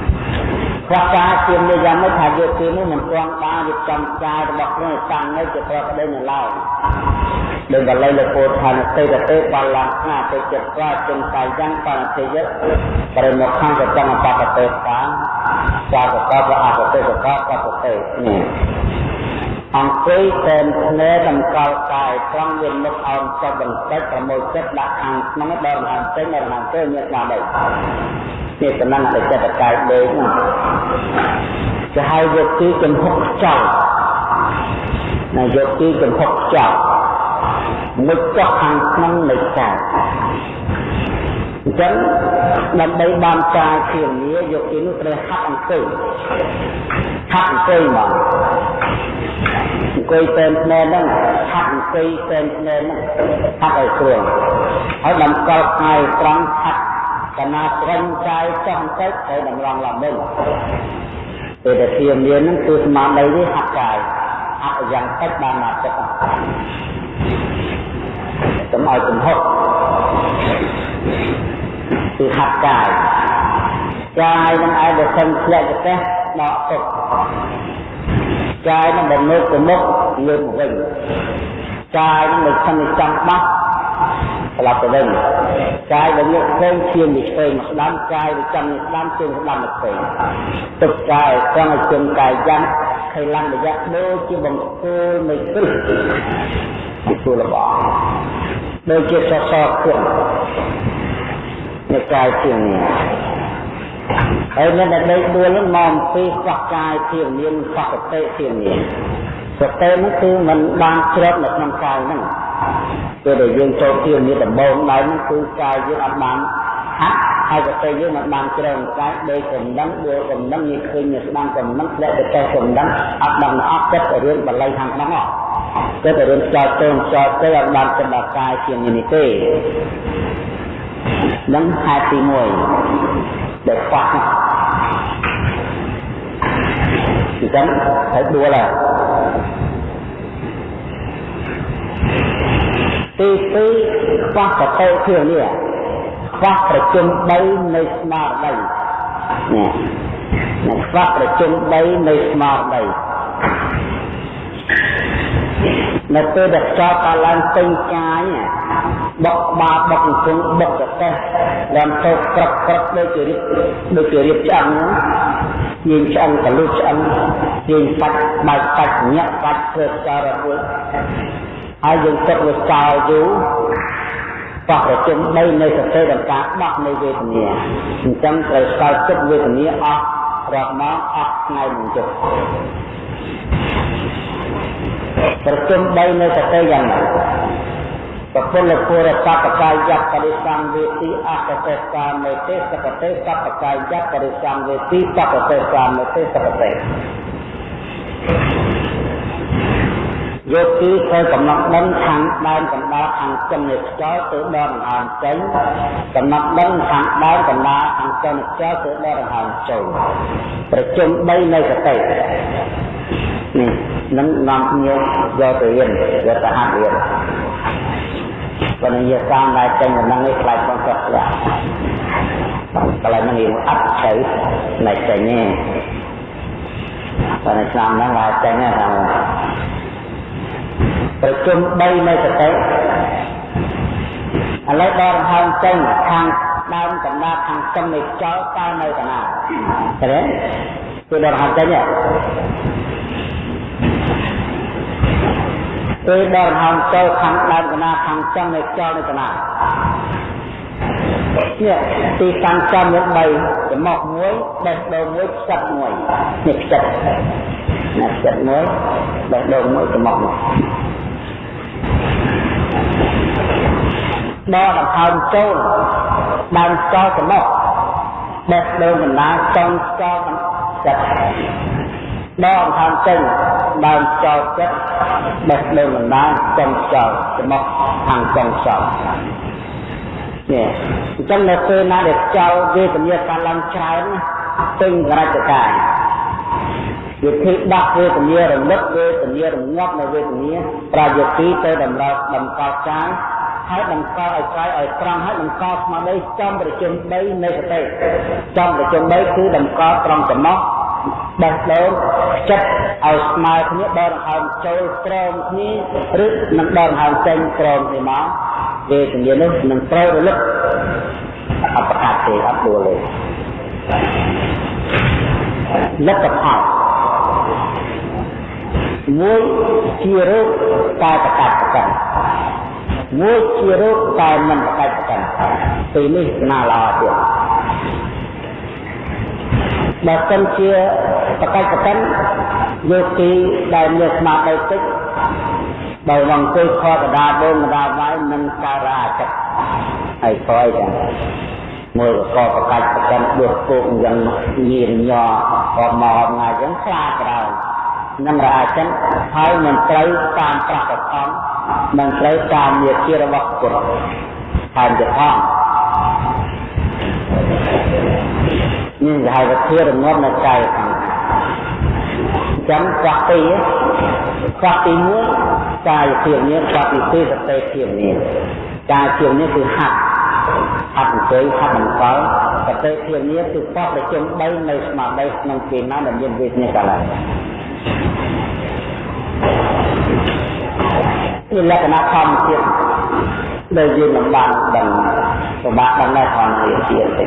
ប្រកាសជានិយាយមិនថាយកទីនេះមិនទាន់បានរៀបចំកាយរបស់ព្រះតាំងនៅជាប្រកបដោយនៅឡើយដោយបល័យលពោឋានទេតទេបលង្ខាទៅចិត្តប្រាចិនកាយយ៉ាងបានទេយៈបរិមុខខាងកតងបបតេតាចាកតបអកតេកតបបតេនេះ អង្គុយតែភ្នែកតម្កល់កាយត្រង់មានមុខអោនចុះបន្តិចប្រមូលចិត្តដាក់ខាងក្នុងដល់រហ័សចេញដល់រហ័សទៅមានស្មារតីចេតនាដែលចិត្តកាយដេកហ្នឹងគេហៅយកទីចំហុកខ្ចោណាយកទីចំហុកខ្ចោមុខចុះខាងក្នុងនៃកាយអញ្ចឹងដើម្បីបានកាយជាងារយកទីនោះត្រូវហាត់អង្គុយហាត់អង្គុយមកអង្គុយតែភ្នែកហ្នឹងហាត់អង្គុយតែភ្នែកហ្នឹងហាត់ឲ្យស្រួលហើយតម្កល់កាយត្រង់ហាត់កណាត្រឹមកាយចោះបន្តិចហើយតម្រង់ឡើងវិញពេលដែលធៀមមានហ្នឹងគឺស្មារតីនេះហាត់កាយហាត់យ៉ាងតិចបានមកចិត្តកុំឲ្យចំហុក គឺហាត់កាយកាយនឹងឯងដែលសឹងធ្លាក់ទៅដកទុកកាយនឹងដែលមើលទៅមុខលើកវិញកាយនឹងដែលខំចង់បោះត្រឡប់ទៅវិញកាយដែលយកផ្សេងឈាមពីផ្សេងមកស្ដាំកាយដែលចាំស្ដាំជើងស្ដាំមកផ្សេងទឹកកាយត្រង់ឲ្យជើងកាយយ៉ាងខៃឡំរយៈដូចជាបង្គោលនៃគ្រឹះពីគោលរបស់ដូចជាសសរគក់នៃ កាយជាងនេះហើយនៅតែដេកដួលនឹងមកអំពីខ្វះកាយជាមានខ្វះសតិជាមានសតិនោះគឺมันបានជ្រត់នៅក្នុងកាយហ្នឹងពេលដែលយើងចូលជាមានដំបងដែរហ្នឹងគឺកាយយើងអត់បានហាត់ហើយសតិយើងមិនបានជ្រៅកាយដោយកំណឹងដោយកំណឹងយើងឃើញនៅស្ដាំកំណឹងធ្លាក់ទៅតែកំណឹងអត់ដឹងអត់ចិត្តរឿងបល័យខាងក្នុងអត់ចិត្តរឿងចោលទៅចោលទៅអត់បានចិត្តដល់កាយជានេះទេ នឹងហេតុទី1ដែលខ្វះអញ្ចឹងហើយដួលហើយទី2ខ្វះកតេជានេះខ្វះប្រជុំ3នៃស្មារតីនេះនឹងខ្វះប្រជុំ3នៃស្មារតីនៅពេលដែលខ្យល់កើតឡើងពេញកាយ បុកបាបុកអង្គបុកកតេះឡើងទៅក្រឹកក្រឹកដូចជារៀបដូចជារៀបឆ្អឹងយើងឆ្អឹងកលុះឆ្អឹងយើងបាច់បាច់បាច់ញាក់បាច់ធ្វើសាររួចហើយយើងគិតវាចោលយូរបោះប្រជុំដីនៃសតិដល់ការដោះនៃវេទនាអញ្ចឹងត្រូវស្គាល់ចិត្តវេទនាអស់រាប់មកអស់ថ្ងៃមិនចុះប្រជុំដីនៃសតិយ៉ាងណា ពពលពុរសពកាយយបរិសង្វេទីអកតេសាមេទេសកតេសពកាយយបរិសង្វេទីសកតេសាមេទេសកតេយកគឺធ្វើកំណត់ដឹងខាងដើមកណ្ដាលខាងចិននៃខ្យល់ទៅដល់ដង្ហើមចេញកំណត់ដឹងខាងដើមកណ្ដាលខាងចិននៃខ្យល់ទៅដល់ដង្ហើមចូលប្រជុំ3នៃកតិនេះនឹងនាំគ្នាយកទៅរៀនយកទៅហាត់រៀន ប៉ុន្តែយកតាមដែលចេញដំណឹងនេះខ្លាចបងគាត់ខ្លះកន្លែងនេះអត់ទៅណែចេញទេប៉ុន្តែឆ្នាំហ្នឹងឡើងចេញហ្នឹងប្រជុំ3នៃសតិឥឡូវដល់ហើមចេញខាងដើមកណ្ដាលខាងចុងនៃចោលតើនៅកណាឃើញទេគឺដល់ហើមចេញពេ លដល់ហើមចូលខាងដើមកណ្ដាលខាងចុងនៃចោលនៅកណានេះទីតាំងចំមាន3ចំមកមួយបេះដូងមួយផ្សិតមួយនេះផ្សិតណាផ្សិតមួយបេះដូងមួយចំមកមួយដល់ដង្ហើមចូលដើមស្កចំមកបេះដូងកណ្ដាលចុងស្កចិត្តដល់ដង្ហើមចេញ ដើមស្កចិត្តបេះដូងកណ្ដាលចុងស្កចំមកខាងចុងស្កនេះអញ្ចឹងនៅពេលណាដែលចោលវេទនាកើតឡើងច្រើនទិញរចកាយវិធីដោះវេទនារលឹកវេទនារងាប់នៅវេទនាប្រយោគីទៅតម្រូវតម្កល់ចាយហើយបង្កឲ្យកាយឲ្យត្រង់ហើយបង្កស្មារតីចំប្រជុំ3នៃសតិចំប្រជុំ3គឺតម្កល់ត្រង់ចំណោះ បេះដូងចិត្តឲ្យស្មើគ្នាដកដង្ហើមចូលក្រោមគ្នាឬនឹងដកដង្ហើមចេញក្រោមគ្នាមកវេទនានេះនឹងត្រូវរលឹកអបកាសទេអត់ដួលទេលទ្ធផលមួយជារោគតែប្រកាសប្រកាន់មួយជារោគតែមិនប្រកាសប្រកាន់ពីនេះណាល្អទៀត បើសិនជាប្រកាសប្រកាន់យកទីដែលមានស្មារតីតិចបើវងអង្គុយខកដាបងដាវាយនឹងការរាចិត្តហើយខយចឹងមួយក៏ប្រកាសប្រកាន់ដួសគោកយ៉ាងញៀនញ័រក៏មកថ្ងៃចឹងខ្លាក្រោយនឹងរាចិនហើយមិនត្រូវតាមប្រកបផងមិនត្រូវតាមមាជារបស់ពុទ្ធហើយទៅ ផងនេះគេហៅថាធារងាប់នៅកាយខាងចាំខ្វះពីខ្វះទី1កាយភាពនេះខ្វះទី2សតិភាពនេះកាយភាពនេះគឺហាត់ហាត់អង្គុយហាត់អង្គុយសតិភាពនេះគឺបោះប្រជុំ3នៅស្មារតីក្នុងពេលណាដែលមានវេទនាកាលឡើងជាលក្ខណៈធម្មជាតិដែលយើងលំបាកដឹងពិបាកដឹងដែរធម្មជាតិទៀ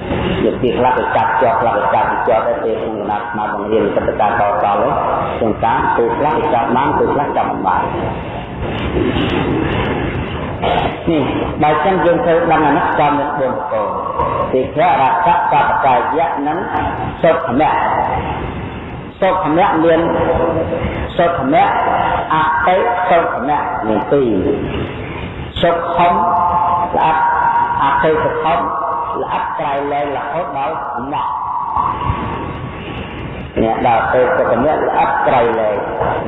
តទេជាទីខ្លះទៅចាប់ជាប់ខ្លះទៅចាប់ជាប់តែពេលក្នុងដំណាក់មកបង្រៀនកិច្ចការតតទៅជាងការពេលខ្លះចាប់បានពេលខ្លះចាប់មិនបាននេះបើចឹងយើងធ្វើដំណាក់ចំនឹង4ប្រកោទីខរៈកបបកាយៈនិងសុខមៈសុខមៈមានសុខមៈអតិសុខមៈមានពីរសុខខំស្អាតអតិសុខំ ល្អិតក្រៃលែងរហូតដល់ម៉ក់អ្នកដល់ទៅសុខមៈល្អិតក្រៃលែង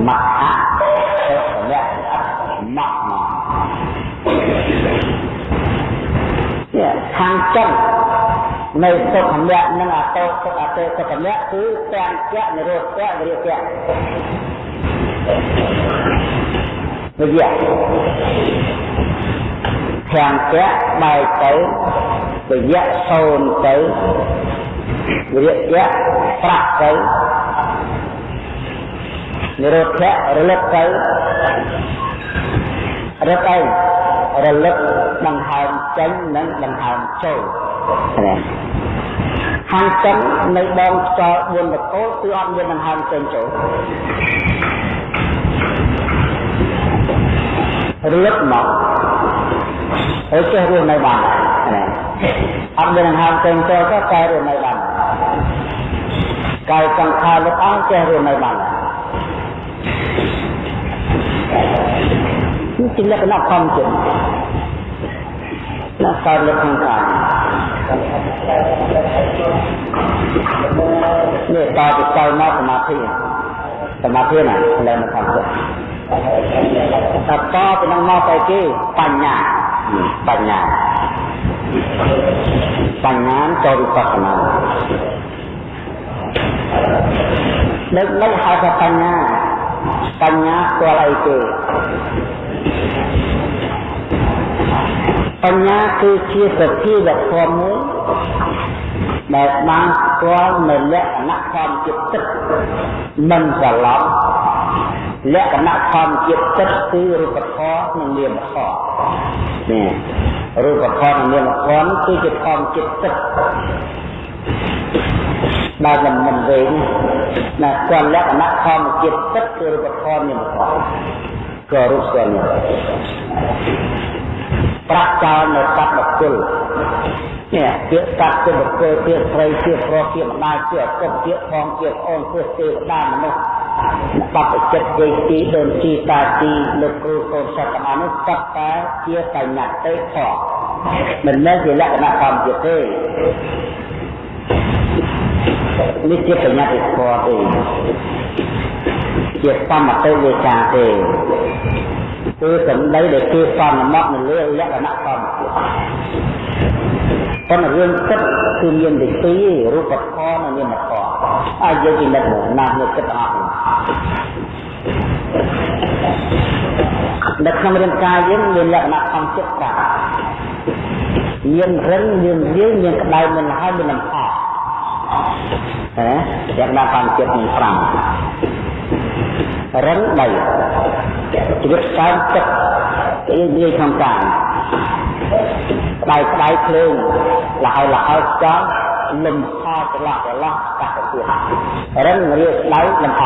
ម៉ក់អសុខមៈល្អិតម៉ក់មកនេះខាងចិននៅសុខមៈនិងអតោសុខអតេសុខមៈគឺទាំងចៈនិរោធៈវិរិយៈវិរិយៈទាំងចៈបែកទៅ វិរិយៈសូនទៅវិរិយៈប្រាក់ទៅនិរោធៈរលឹកទៅរឹកអីរលឹកដង្ហើមចេញនិងដង្ហើមចូលណាខាងចិននៅបងខ្យល់4បកោគឺអត់មានដង្ហើមចេញចូលរលឹកមកហើយចេះរស់នៅបានណា អត់មានដង្ហើមចេញចូលក៏តែរស់នៅបានកាយសង្ខារលោកអង្គចេះរស់នៅបាននេះជាលក្ខណៈធម្មជាតិណាកើតលើខាងក្រៅនេះតើទៅចូលមកសមាធិសមាធិណាលើមកខាងចិត្តតើតទៅនឹងមកទៅគេបញ្ញាបញ្ញា បញ្ញាចូលវិបស្សនាដឹកមិនហៅថាបញ្ញាបញ្ញាស្គាល់អីទេបញ្ញាគឺជាសភាវធម៌មួយដែលបានស្គាល់នៅលក្ខណៈធម្មជាតិទឹកមិនច្រឡំ លក្ខណៈធម្មជាតិទឹកគឺរូបធម៌និងនាមធម៌នេះរូបធម៌និងនាមធម៌គឺជាធម្មជាតិទឹកដែលមិនមិនវែងណាស្គាល់លក្ខណៈធម្មជាតិទឹកគឺរូបធម៌នាមធម៌ក៏រូបស្គាល់នេះ ប្រាក់ចោលនៅសត្វបុគ្គលនេះពាក្យសត្វជាបុគ្គលពាក្យស្រីជាប្រុសជាម្ដាយជាឪពុកជាផងជាប្អូនជាទេវតាមនុស្សបបចិត្តជ័យទីដូនជីតាទីលោកគ្រូកូនសិស្សទាំងអស់នោះសត្វតែជាបញ្ញាតិធម៌មិនមែនជាលក្ខណៈធម្មជាតិទេនេះជាបញ្ញាតិធម៌ទេជាសមតិវេកាទេ គឺសម្ដីដែលគេសំមកនៅលើលក្ខណៈធម្មជាតិប៉ុន្តែរឿងគិតគឺមានតែពីររូបធម៌និងនាមធម៌អាចយើងពិនិត្យមកណាស់នេះគិតអស់នៅក្នុងរាងកាយយើងមានលក្ខណៈធម្មជាតិ5មានរឹងមានរាយមានក្តៅមានលហើយមានលំអហ៎លក្ខណៈធម្មជាតិមាន5រឹងដី ជីវិតកើនទឹកគេនិយាយក្នុងកាយក្តៅក្តៅភ្លើងលហើយលហើយចង់លំហច្រឡោះច្រឡោះកាត់ទៅទៀតរឹងរាក្តៅលំហ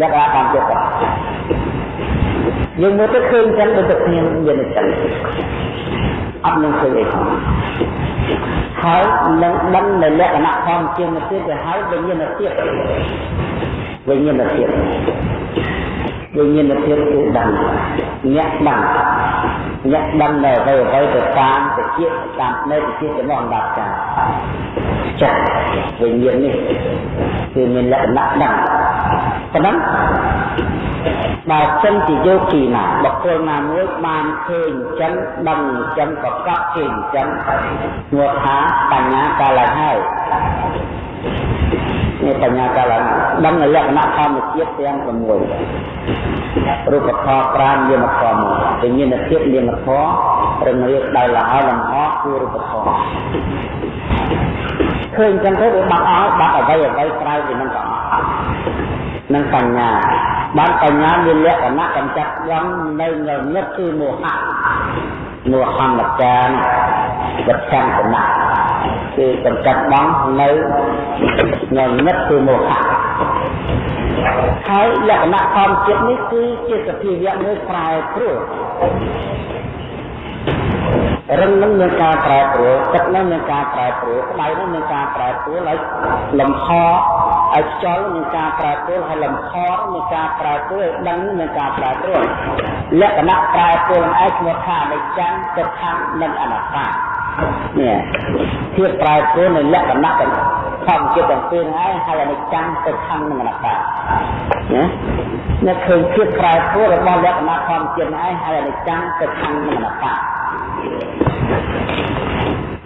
លក្ខណៈតាមចិត្តយើងមើលទៅឃើញចឹងដូចតែគ្នាមានចឹងអត់នឹងឃើញអីផងហើយនឹងដឹងនៅលក្ខណៈធម្មជាតិមកទៀតទៅហើយវិញ្ញាណទៀតវិញ្ញាណទៀត វិញ្ញាណភាពគឺដឹងអ្នកដឹងអ្នកដឹងនៅអ្វីអ្វីទៅតាមតិចតាមនៅតិចចំណងអណ្ដាតការចាស់វិញ្ញាណនេះគឺមានលក្ខណៈដឹងប៉ុណ្ណឹងបើចិនជាយោគីណាបុគ្គលណាមួយបានឃើញចិនដឹងចិនប្រកបជាចិនឈ្មោះថាបញ្ញាកាលឡើងហើយ នេះបញ្ញាកាលឡើងដឹងនៅលក្ខណៈធម្មជាតិទាំង6រូបធម៌5នាមធម៌1វិញ្ញាណភាពនាមធម៌រឹងរៀបដោយលហើយលំអគឺរូបធម៌ឃើញចឹងទៅវាបាត់អស់បាត់អ្វីអ្វីក្រៅពីនឹងទាំងអស់នឹងបញ្ញាបានបញ្ញាមានលក្ខណៈកម្ចាត់យ៉ាងនៅងងឹតគឺមោហៈមោហម្មតានវិច្ឆន្ទណៈ គឺកម្ចាត់បងនៅងងឹតគឺមោហៈហើយលក្ខណៈធម្មជាតិនេះគឺជាសភាវៈមួយប្រែប្រួលរឹងនឹងមានការប្រែប្រួលទឹកនឹងមានការប្រែប្រួលក្តៅនឹងមានការប្រែប្រួលហើយលំហឲ្យខ្យល់មានការប្រែប្រួលហើយលំហមានការប្រែប្រួលដឹងមានការប្រែប្រួលលក្ខណៈប្រែប្រួលឯងឈ្មោះថាអនិច្ចំទុក្ខំនិងអនត្តា នេះភាពប្រែប្រួលនៃលក្ខណៈធម្មជាតិទាំងពីរហើយហើយអនិច្ចំទុក្ខំនិងអនត្តាណាអ្នកឃើញភាពប្រែប្រួលរបស់លក្ខណៈធម្មជាតិឯងហើយអនិច្ចំទុក្ខំនិងអនត្តា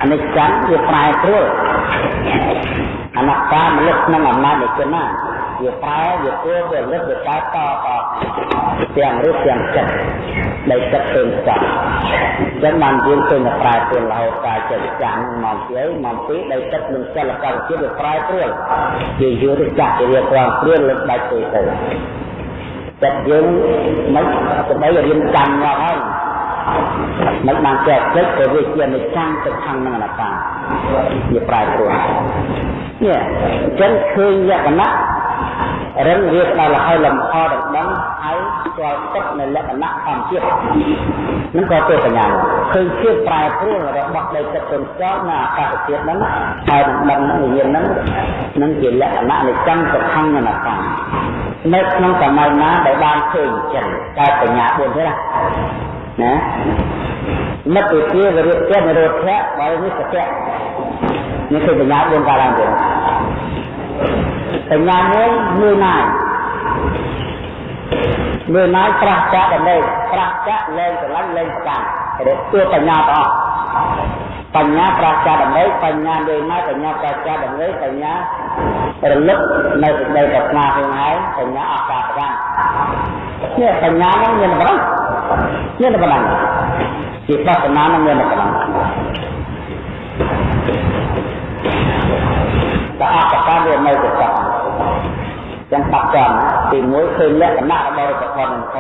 អនិច្ចំវាប្រែប្រួលអនត្តាមនុស្សក្នុងអំណាចនៃគុណណា វាប្រែវាគួរវាលឹកវាកែតតទាំងរូបទាំងចិត្តនៃចិត្តពេញចង់អញ្ចឹងបានយើងឃើញតែប្រែប្រួលរហូតកាយចិត្តចាំងមកពីមកពីដីចិត្តនឹងសិលកម្មជាតិវាប្រែប្រួលជាយល់ទៅចាស់ជារៀបរងព្រៀនលើកដាច់ទៅទៅចិត្តយើងមិនស្ដីរៀនចាំមកហើយមិនបានចែកចិត្តទៅវាជានិច្ចំទៅខាងនឹងអនត្តាវាប្រែប្រួលនេះអញ្ចឹងឃើញលក្ខណៈ រឹងវាដល់លហើយលំអដណ្ដឹងហើយស្គាល់ទឹកនៅលក្ខណៈធម្មជាតិនឹងក៏ទៅបញ្ញាឃើញភាពប្រែប្រួលរបស់ដីទឹកទុនស្គាល់នៅអាកាសធាតុហ្នឹងហើយនឹងដឹងវិញ្ញាណហ្នឹងនឹងជាលក្ខណៈនៃចំសុខំអនត្តានៅក្នុងសម័យណាដែលបានឃើញចឹងតែបញ្ញា4ទេណាណាមិត្តវិទ្យាវិរិយនិរោធៈបើនេះសច្ចៈនេះគឺបញ្ញា4កាលឡើងទៅ បញ្ញាមួយមួយណាយមួយណាយប្រះចាក់ដើម្បីប្រះចាក់លែងស្រឡាញ់លែងប្រកាន់រកទួបញ្ញាទាំងអស់បញ្ញាប្រះចាក់ដើម្បីបញ្ញាមួយណាយបញ្ញាប្រះចាក់ដើម្បីបញ្ញារលឹកនៅសេចក្តីប្រាថ្នាខ្លួនឯងបញ្ញាអកាសកម្មនេះបញ្ញានឹងមានប៉ុណ្ណឹងមានប៉ុណ្ណឹងជាបស្សនានឹងមានប៉ុណ្ណឹងតែអបកម្មវានៅទៅតាម ចឹងបាត់ចំទី1ឃើញលក្ខណៈរបស់រូបធម៌នឹងខ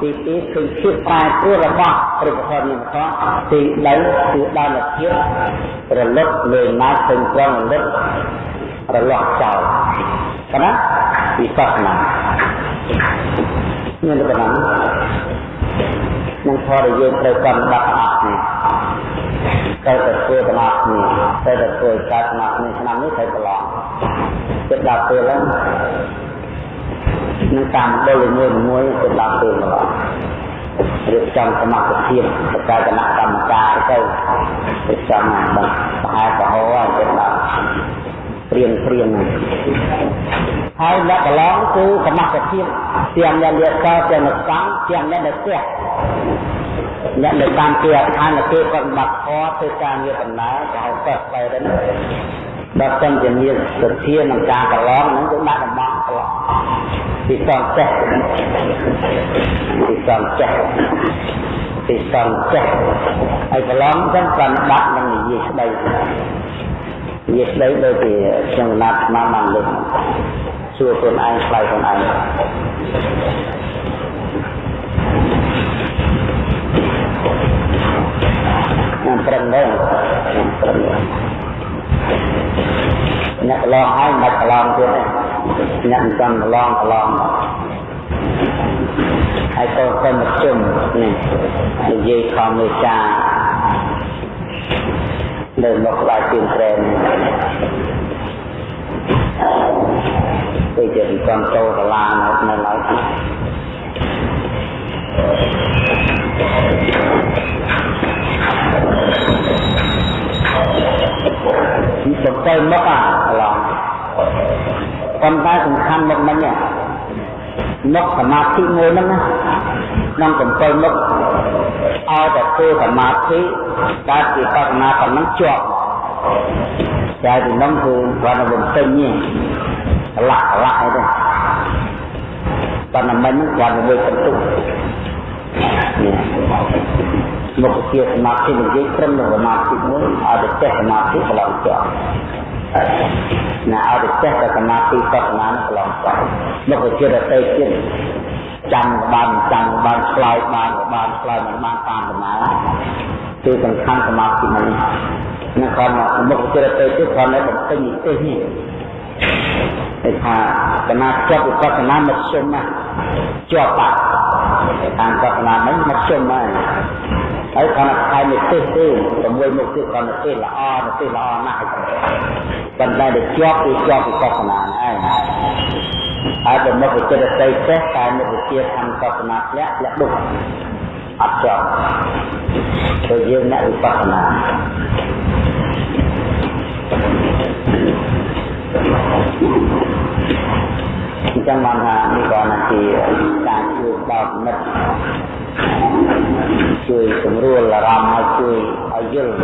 ទី2ឃើញភាពប្រែប្រួលរបស់រូបធម៌នឹងខទី3គឺដល់លភាពរលឹកលើណាឃើញត្រង់រលឹករលាស់ចោលកណាវិបស្សនាមានប៉ុណ្ណឹងនឹងធម៌ដែលយើងត្រូវកំដប់អស់នេះត្រូវតែធ្វើទាំងអស់គ្នាត្រូវតែធ្វើកើតទាំងអស់គ្នាឆ្នាំនេះត្រូវប្រឡង ចិត្តដល់ពេលហ្នឹងនឹងតាមដល់មួយមួយចិត្តដល់ពេលម្ល៉េះរៀបចំសមត្ថភាពបកាយគណៈកម្មការទៅរៀបចំបានប្រហែលប្រហោហើយចិត្តដល់ព្រៀងព្រៀងហើយអ្នកកន្លងគឺសមត្ថភាពទាំងអ្នកលៀកកទាំងអ្នកកម្មទាំងអ្នកនៅផ្ទះអ្នកនៅតាមទីអាខានគេគាត់បាត់ខធ្វើការងារដំណើរក៏ហៅទៅបែរទៅ ដល់តែជាមានសទ្ធានឹងការកន្លងហ្នឹងគឺដាក់តំបន់កន្លងពីសងចេះពីសងចេះពីសងចេះហើយកន្លងចឹងបានដាក់នឹងនិយាយស្ដីនិយាយស្ដីដូចជាខ្ញុំណាត់មកបានលើកសួរខ្លួនឯងឆ្លើយខ្លួនឯងខ្ញុំប្រឹងដែរខ្ញុំប្រឹង អ្នកកន្លងហើយមិនកន្លងទៀតទេអ្នកមិនចំកន្លងកន្លងហើយទៅទៅមកជុំនេះនិយាយខំមេចានៅមកក្បែរទៀនត្រែនទៅជាចំតោតឡានៅនៅឡើយ សំទៅមកអាកន្លងប៉ុន្តែសំខាន់មកមិញមកសមាធិមួយហ្នឹងណាក្នុងកំពើមកឲ្យតែធ្វើសមាធិដែលជាបដនាប៉ុណ្ណឹងជាប់តែទីនោះគឺគាត់នឹងពេញនេះកលាក់កលាក់អីទេប៉ុន្តែមិញហ្នឹងគាត់នឹងបន្ទុក មុខជាសមាធិនិយាយត្រឹមនឹងសមាធិមួយឲ្យតែចេះសមាធិកន្លងជាប់ណាឲ្យតែចេះតែសមាធិបស្សនាកន្លងជាប់មុខជារតីទៀតចាំបានចាំបានឆ្លើយបានបានឆ្លើយមិនបានតាមដំណើរគឺសំខាន់សមាធិនេះនឹងគាត់មកមុខជារតីទៀតគាត់នៅបំពេញនិទេសនេះគេថាកណាជាប់វិបស្សនាមធ្យមណាជាប់បាត់តាមកណាហ្នឹងមធ្យមហើយ ហើយគាត់ថានិទេសទេជាមួយមុខទៀតគាត់និទេសល្អនិទេសល្អណាស់ប៉ុន្តែដែលជាប់គឺជាប់វិបស្សនាហ្នឹងឯងហើយបើមុខវិចិត្រតីចេះតែមុខវិជាធម្មកសនាធ្លាក់ធ្លាក់ដុកអត់ជាប់ទៅយើងអ្នកវិបស្សនាអ ញ្ចឹងបានថានេះក៏ណាជាការជួយដល់មិត្តជួយសម្រួលអារម្មណ៍ឲ្យជួយឲ្យយល់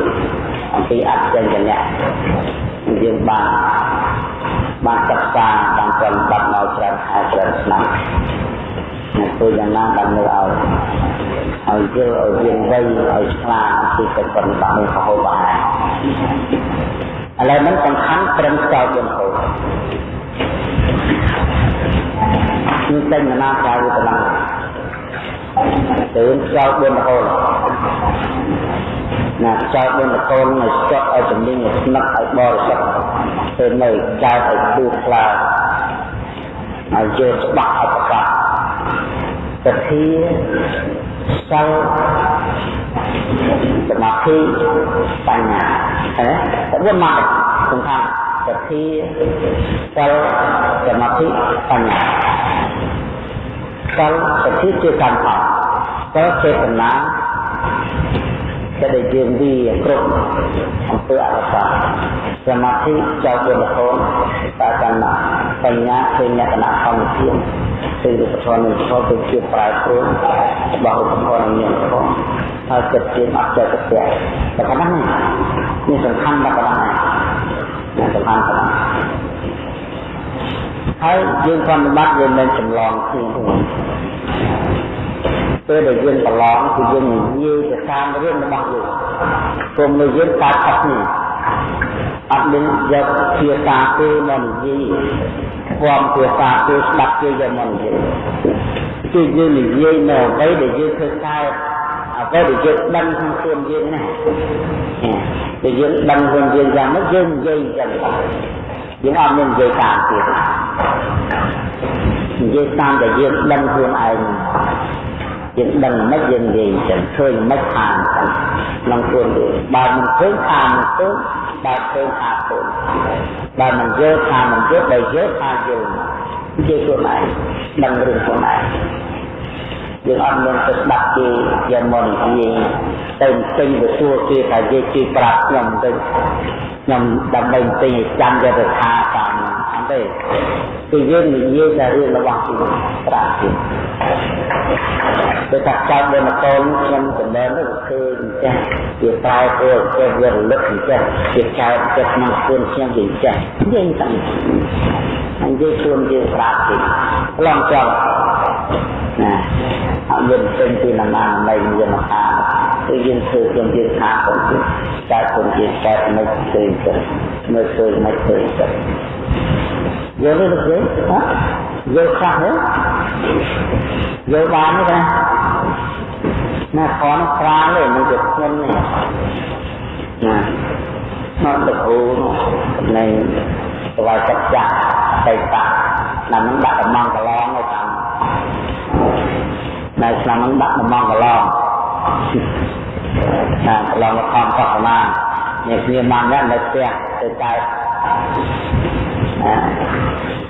អំពីអត្តញ្ញៈយើងបានបានសិក្សាបានប្រតិបត្តិមកច្រើនខែច្រើនឆ្នាំអ្នកធ្វើយ៉ាងណាដើម្បីឲ្យឲ្យយល់ឲ្យរៀនវៃឲ្យឆ្លាតពីកិច្ចប្រតិបត្តិនេះរហូតបានឥឡូវនេះសំខាន់ត្រឹមចោលយន្តហូ តនេះតែណាក្រៅទៅដល់ទៅចោលយន្តហូតណាចោលយន្តហូតឲ្យស្កត់ឲ្យជំនាញឲ្យស្នឹកឲ្យបរិសុទ្ធទៅនៅកើតឲ្យទូខ្លាឲ្យយល់ច្បាស់ឲ្យប្រកាសសទ្ធាសិលសមាធិបញ្ញាហ៎វាមកសំខាន់ សទ្ធាសិលសមាធិបញ្ញាសិលសទ្ធាជាកម្មផលសិលចេតនាដែលយើងវាគ្រប់អំពើអកុសលសមាធិចៅបុរហូនបាកម្មបញ្ញាឃើញលក្ខណៈធម្មជាតិគឺរូបធម៌និងធម៌គឺជាប្រែប្រួលរបស់រូបធម៌និងនាមធម៌ហើយចិត្តជាអត់ចេះទៅតែប៉ុណ្ណឹងនេះសំខាន់ដល់ប៉ុណ្ណឹងនេះ សំខាន់ប៉ុណ្ណឹងហើយយើងប្រតិបត្តិយើងមិនចម្លងគ្នាទេពេលដែលយើងប្រឡងគឺយើងនិយាយទៅតាមរឿងរបស់យើងគុំនៅយើងកើតអត់នេះអត់មានយកភាសាគេមកនិយាយផ្គាំភាសាគេស្ដាប់គេយកមកនិយាយគឺយើងនិយាយនៅអ្វីដែលយើងធ្វើកើត អ្វីដែលយើងដឹងក្នុងខ្លួនយើងណាដែលយើងដឹងខ្លួនយើងយ៉ាងម៉េចយើងនិយាយចឹងយើងអត់មាននិយាយតាមទៀតនិយាយតាមដែលយើងដឹងខ្លួនឯងយើងដឹងមិនយើងនិយាយចឹងឃើញមិនខាងចឹងក្នុងខ្លួនយើងបើមិនឃើញខាងមិនឃើញបើឃើញខាងឃើញបើមិនយល់ខាងមិនយល់បើយល់ខាងយល់ជាខ្លួនឯងដឹងរឿងខ្លួនឯង យើងអត់មានទៅស្ដាប់គេយកមកនិយាយទៅពេញទៅសួរគេថានិយាយគេប្រាប់ខ្ញុំទៅខ្ញុំដើម្បីពេញចាំយកទៅថាតាមអត់ទេគឺយើងនិយាយតែរឿងរបស់គេប្រាប់គេដូចថាចៅដល់មកូនខ្ញុំចំណែនទៅឃើញអញ្ចឹងវាប្រែព្រោះចេះវារលឹកអញ្ចឹងវាចោតចិត្តក្នុងខ្លួនខ្ញុំវាអញ្ចឹងយើងតាំងហើយយើងខ្លួនយើងប្រាប់គេឡងចង់ ណាអត់មានពេញពីណានានៃមានថាគឺយើងធ្វើខ្លួនយើងថាខ្លួនយើងតែខ្លួនយើងតែមិនឃើញទៅមើលឃើញមិនឃើញទៅយល់ទេលោកគ្រូហ៎យល់ខ្លះទេយល់បានទេណាណាខនប្រាលេនឹងទៅខ្ញុំនេះណាមកទៅគ្រូនៃស្វ័យចិត្តចាស់បេតាណានឹងដាក់ដំងកន្លង នៅតាមនៅឆ្នាំនឹងដាក់ដំងកន្លងណាកន្លងមកខំកោះប្រមាណអ្នកគ្នាមកយ៉ាងនៅផ្ទះទៅកើត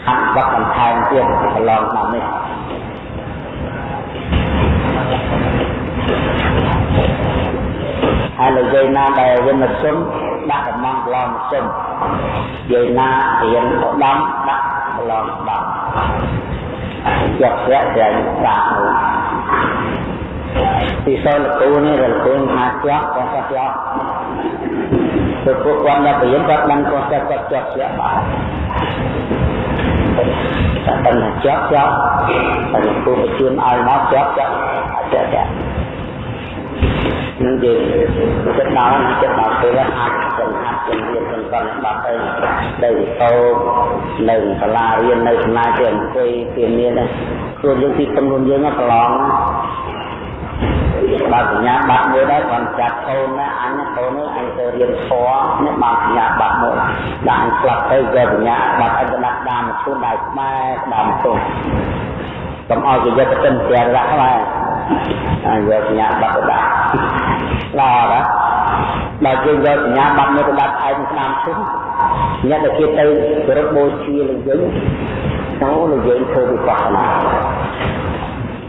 ហាត់បាត់បន្ថែមទៀតកន្លងឆ្នាំនេះហើយលើយាយណាដែលវិនិច្ឆ័យដាក់កំងកន្លងសិនយាយណារៀនឧត្តមដាក់កន្លងដាក់ជាប់ជាក់តែប្រាក់នោះ ពីសលគូនេះរលគូថាជាប់ក៏ជាប់ព្រោះពួកគាត់ដល់រៀនគាត់ដឹងក៏ជាប់គាត់ជាប់ជាក់បានតែតែជាប់ជាប់តែគូបញ្ជូនឲ្យមកជាប់ជាប់ជាប់ជាប់នឹងយើងចិត្តដល់ចិត្តដល់ពេលអាចចំហាត់ជំនាញចំកាន់បាត់ទៅទៅតោនៅសាលារៀននៅសំណាយទៅអង្គុយពីមានខ្លួនយើងទីពឹងខ្លួនយើងប្រឡង បើសញ្ញាបាត់មួយដែរគាត់ចាត់កូនណាអញកូននេះអញទៅរៀនធម៌នេះបើសញ្ញាបាត់មួយដាក់អញស្លាប់ទៅក៏សញ្ញាបាត់អញទៅដាក់ដាមជូនដៃខ្មែរដាមទុំកុំឲ្យគេយកទៅទិនព្រះរៈខ្មែរអញយកសញ្ញាបាត់ទៅដាក់ល្អណាស់បើយើងយកសញ្ញាបាត់មួយទៅដាក់ឯងស្ដាមជុំអ្នកដែលគេទៅគោរពបូជាលើយើងទៅលើយើងធ្វើវិបស្សនា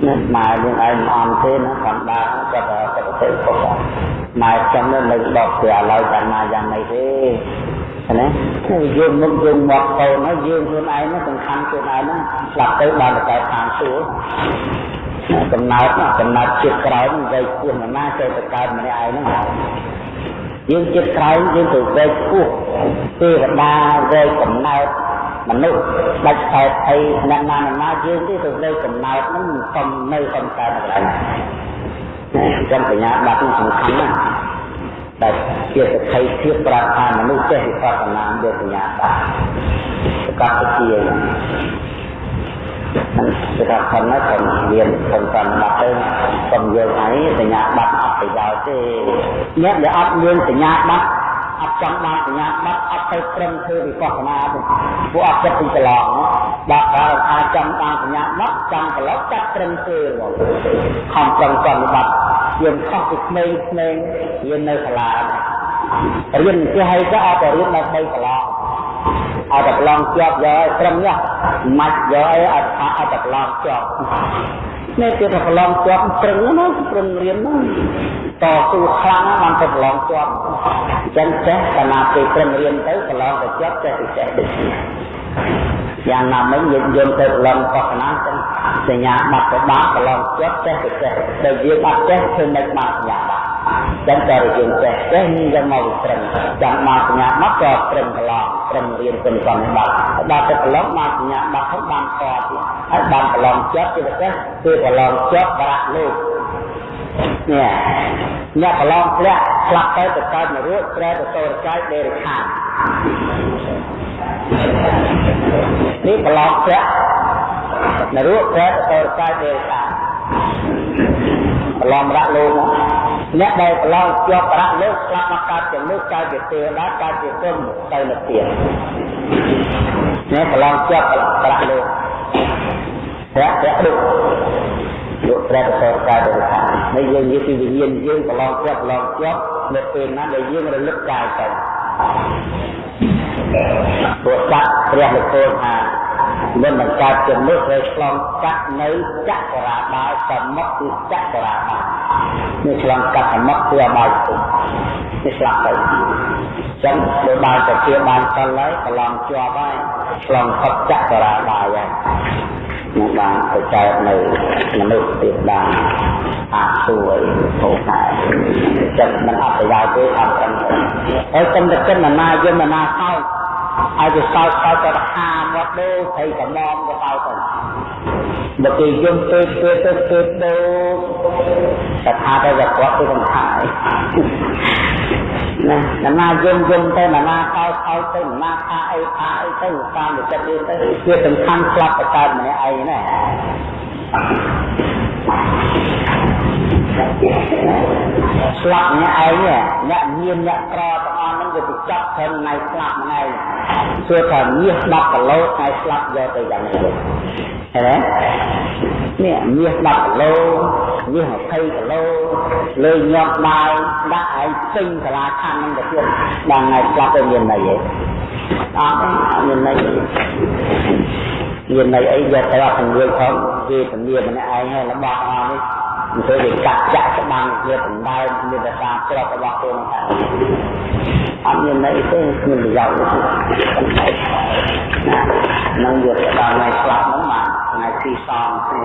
ណាម៉ែយើងឯងមិនអន់ទេណាកំដៅគាត់តែគាត់ទៅពុកម៉ែចាំនៅនៅដកព្រះឡើយតាមណាយ៉ាងម៉េចទេណាគឺយើងមុខយើងមកកូនហើយយើងខ្លួនឯងហ្នឹងសំខាន់ខ្លួនឯងហ្នឹងស្លាប់ទៅបានតែតាមសួរកំណើតកំណើតជាតិក្រោយនឹងវ័យគួរណាចូលទៅកើតម្នាក់ឯងហ្នឹងយើងចិត្តក្រោយយើងទៅវ័យគួរទេវតាវ័យកំណើត មនុស្សដាច់ខែអីអ្នកណាណាយើងទេទៅលើកំណើតហ្នឹងមិនសុំនៅសំកើតកន្លែងចាំបញ្ញាបាត់នេះសំខាន់ណាស់តែជាសក្ខីភាពប្រាប់ថាមនុស្សចេះវិបស្សនាយកបញ្ញាបាត់ប្រកាសជាគឺថាខំណាស់ខំរៀនខំតាមបាត់ទៅខំយកអីសញ្ញាបាត់អត់ប្រយោជន៍ទេអ្នកដែលអត់មានសញ្ញាបាត់ អត់ចង់បានសញ្ញាបត្រអត់ទៅត្រឹមធ្វើវិបស្សនាទេពួកអត់ចិត្តពីកន្លងបើបើអាចចង់បានសញ្ញាបត្រចង់កន្លងចាត់ត្រឹមធ្វើមកខំប្រឹងប្រតិបត្តិយើងខុសពីក្មេងក្មេងរៀននៅសាលារៀនចេះហើយក៏អត់ទៅរៀនដល់3កន្លង អត់តែកន្លងជាប់យកឲ្យត្រឹមនេះមិនយកឲ្យអត់អត់តែកន្លងជាប់នេះគឺថាកន្លងជាប់ត្រឹងណាត្រឹងរៀនណាតស៊ូខ្លាំងបានទៅប្រឡងជាប់អញ្ចឹងចេះកាលណាពេលព្រឹងរៀនទៅប្រឡងទៅជាប់ចេះទៅចេះដូចនេះ យ៉ាងណាមិញយើងយើងទៅប្រឡងបោះណាចឹងសញ្ញាបាត់ទៅបាក់ប្រឡងជាប់ចេះទៅចេះដែលយើងបាត់ចេះធ្វើមិនបានសញ្ញាបាត់ចឹងតែយើងចេះចេះយើងមកវិត្រឹមចាំមកសញ្ញាបាត់ក៏ត្រឹមប្រឡងត្រឹមរៀនគុណសំបាត់ដល់ទៅប្រឡងមកសញ្ញាបាត់ហើយបានខទៀតហើយបានប្រឡងជាប់គឺទៅចេះគឺប្រឡងជាប់ប្រាក់លោកនេះអ្នកប្រឡងធ្លាក់ឆ្លាប់ទៅទៅកើតនរកត្រែទៅសូរកាយដេរិខានេះ ប្រឡងធ្លាក់នរកត្រែទៅសូរកាយដេរិខាប្រឡងរៈលោកអ្នកដែលប្រឡងជាប់ប្រាក់លោកស្លាប់មកកើតជាលោកកើតជាទេវតាកើតជាគុណទៅនិព្វាននេះប្រឡងជាប់ប្រាក់លោកប្រាក់ប្រាក់លោកយកព្រះប្រសរកាយទៅខាងហើយយើងនិយាយពីវិញ្ញាណយើងប្រឡងជាប់ប្រឡងជាប់នៅពេលណាដែលយើងរលឹកកាយទៅ ព្រោះកាត់ព្រះលោកពោលថា មិនបង្កើតជាមនុស្សត្រូវឆ្លងកាត់នៅចក្រាបាលសមុខគឺចក្រាបាលនេះឆ្លងកាត់សមុខគឺអបាយពុទ្ធនេះឆ្លាក់ទៅចឹងបើបានទៅជាបានសិលហើយប្រឡងជាប់ហើយឆ្លងផុតចក្រាបាលហើយនឹងបានទៅកើតនៅមនុស្សទៀតបានអាសួយអូខែចិត្តមិនអត់ប្រយោជន៍ទេអត់ត្រឹមត្រូវហើយតែចិត្តណាយមណាសោក ឲ្យទៅសោកសោកទៅហាមកដូរថៃកំងទៅសោកទៅបើគេយំពេកពេកទៅពេកដូរតែថាទៅគាត់ទៅសំខាន់ណាណាណាយំយំទៅណាណាកោកោទៅណាណាថាអីថាអីទៅតាមវិចិត្រទៅវាសំខាន់ស្លាប់ទៅកើតម្នាក់ឯងណា ស្លាប់អ្នកឯងអ្នកមានអ្នកក្រទាំងអស់ហ្នឹងវាទៅចាប់ត្រឹមថ្ងៃស្លាប់ម្នាក់ឯងសួរថាមាស10គីឡូថ្ងៃស្លាប់យកទៅយ៉ាងម៉េចឃើញទេនេះមាស10គីឡូមាស20គីឡូលើញាប់បាយដាក់ឲ្យពេញសាលាខណ្ឌហ្នឹងទៅទៀតដល់ថ្ងៃស្លាប់ទៅមានន័យទេអត់មានន័យមានន័យអីយកទៅអត់ទាំងយើងផងគេពលាម្នាក់ឯងហើយរបស់អស់នេះមិន ធ្វើវាកាត់ចាក់ច្បាំងវាបណ្ដើមមានតែការច្រករបស់ខ្លួនហ្នឹងអត់មានន័យទេគ្មានប្រយោជន៍ទេនឹងយកទៅដល់ថ្ងៃស្លាប់ហ្នឹងមកថ្ងៃទីសងគ្នា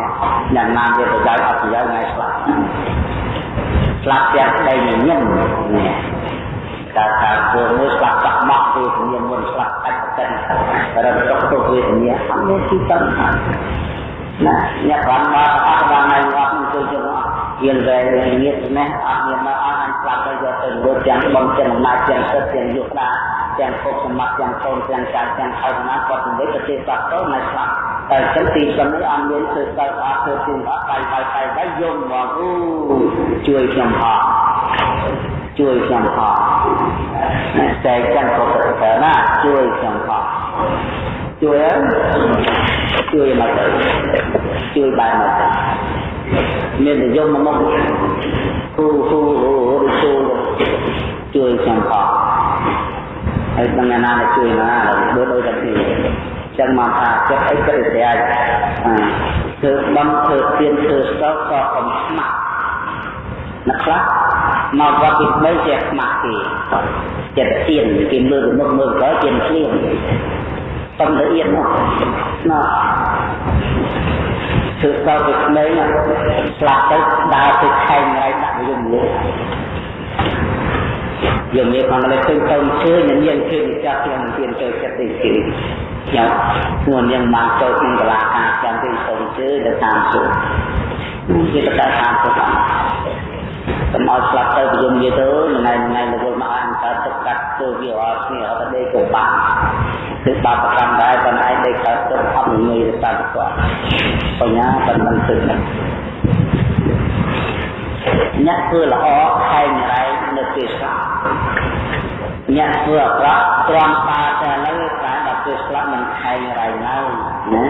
យ៉ាងណាវាប្រយោជន៍អត់ប្រយោជន៍ថ្ងៃស្លាប់ស្លាប់ទាំងស្ដីញញឹមនេះការការធ្វើមួយស្លាប់បាក់បាក់វាមានមុនស្លាប់កាច់កិនរត់ទុកទុកវាមានអត់មានទីតាំង ណាអ្នកបានមកអត់បានណៃអត់ទៅជុំអត់ៀនវែងងៀតនេះអត់មានមកអត់អញស្លាប់ទៅយកទៅលួចទាំងបំទាំងអំណាចទាំងទឹកទាំងយុគដាទាំងពុកសម្បត្តិទាំងកូនទាំងចៅទាំងអរណាគាត់និយាយប្រទេសបាត់ទៅមិនស្លាប់តែចឹងទីសំនេះអត់មានធ្វើទៅអត់ធ្វើទីអត់បាយបាយបាយបាយយំមកអូជួយខ្ញុំអត់ជួយខ្ញុំអត់តែចឹងក៏ទៅណាជួយខ្ញុំអត់ ជួយជួយមកទៅជួយបែរមកទៅមាននិយមមកគូគូឬគូជួយខ្ញុំផងហើយដឹងណាដែលជួយណាដូចដូចតែពីចឹងមកថាចិត្តអីក៏តែអាចធ្វើបំធ្វើទៀនធ្វើស្តុកក៏កុំស្មាក់អ្នកខ្លះមកវត្តទី3ជាស្មាក់គេចិត្តទៀនគេមើលមុខមើលក៏ទៀនភ្លៀង ប៉ុនល្អៀតណាណាគឺដល់ទៅក្មេងស្លាប់ទៅដើរទៅខែងហើយដាក់យំលើយំនេះផងតែឃើញកូនជឿនឹងយើងជឿម្ចាស់ខ្ញុំមានទៅចិត្តនេះគឺខ្ញុំខ្លួនយើងបានចូលក្នុងកលាការចាំទៅកូនជឿទៅតាមសុខជាបដាតាមសុខកុំឲ្យស្លាប់ទៅយំនិយាយទៅថ្ងៃថ្ងៃរវល់មកអានតើទឹកកាត់ធ្វើវាអត់គ្នាអត់ដេកក៏បាន គឺបាបកម្មដែរប៉ុន្តែដេកកើតទឹកអត់ងាយទៅតាមគាត់បញ្ញាប៉ុណ្ណឹងទឹកអ្នកធ្វើល្អខែងរែងនៅពេលស្លាប់អ្នកធ្វើអាក្រក់ទ្រាំតាតែនៅតែដល់ពេលស្លាប់មិនខែងរែងឡើយណា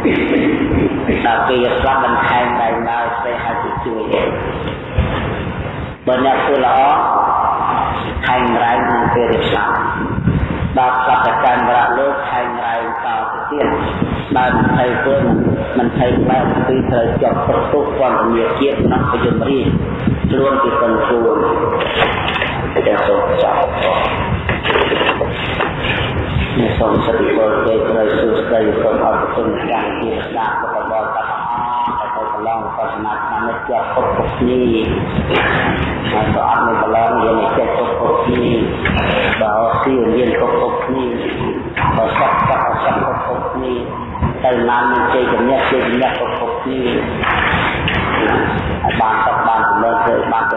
ដល់ពេលស្លាប់មិនខែងរែងឡើយស្អីហើយទៅជួយបើអ្នកធ្វើល្អខែងរែងក្នុងពេលរៀបស្លាប់ ដល់ស្លាប់តែកម្មរៈលោកខែងរែងតទៅទៀតបើមិន thấy ធ្វើមិន thấy បែបពីត្រូវជាប់ប្រទុកពន្ធនាជាតិក្នុងប្រយមរីខ្លួនពីកន្ទួលតែសូមចាប់នេះសូមសិទ្ធិពលទេត្រូវសួស្ដីសូមអរគុណយ៉ាងជាស្ដាប់របស់បតឡង បស្សនាឆ្នាំនេះជាប់ពុទ្ធពុទ្ធនេះហើយក៏អត់មានប្រឡងយើងចេះពុទ្ធពុទ្ធនេះបើស៊ីរៀនពុទ្ធពុទ្ធនេះបើសក់សក់សក់ពុទ្ធពុទ្ធនេះទៅណានមានជ័យជំនះជ័យជំនះពុទ្ធពុទ្ធនេះហើយបានត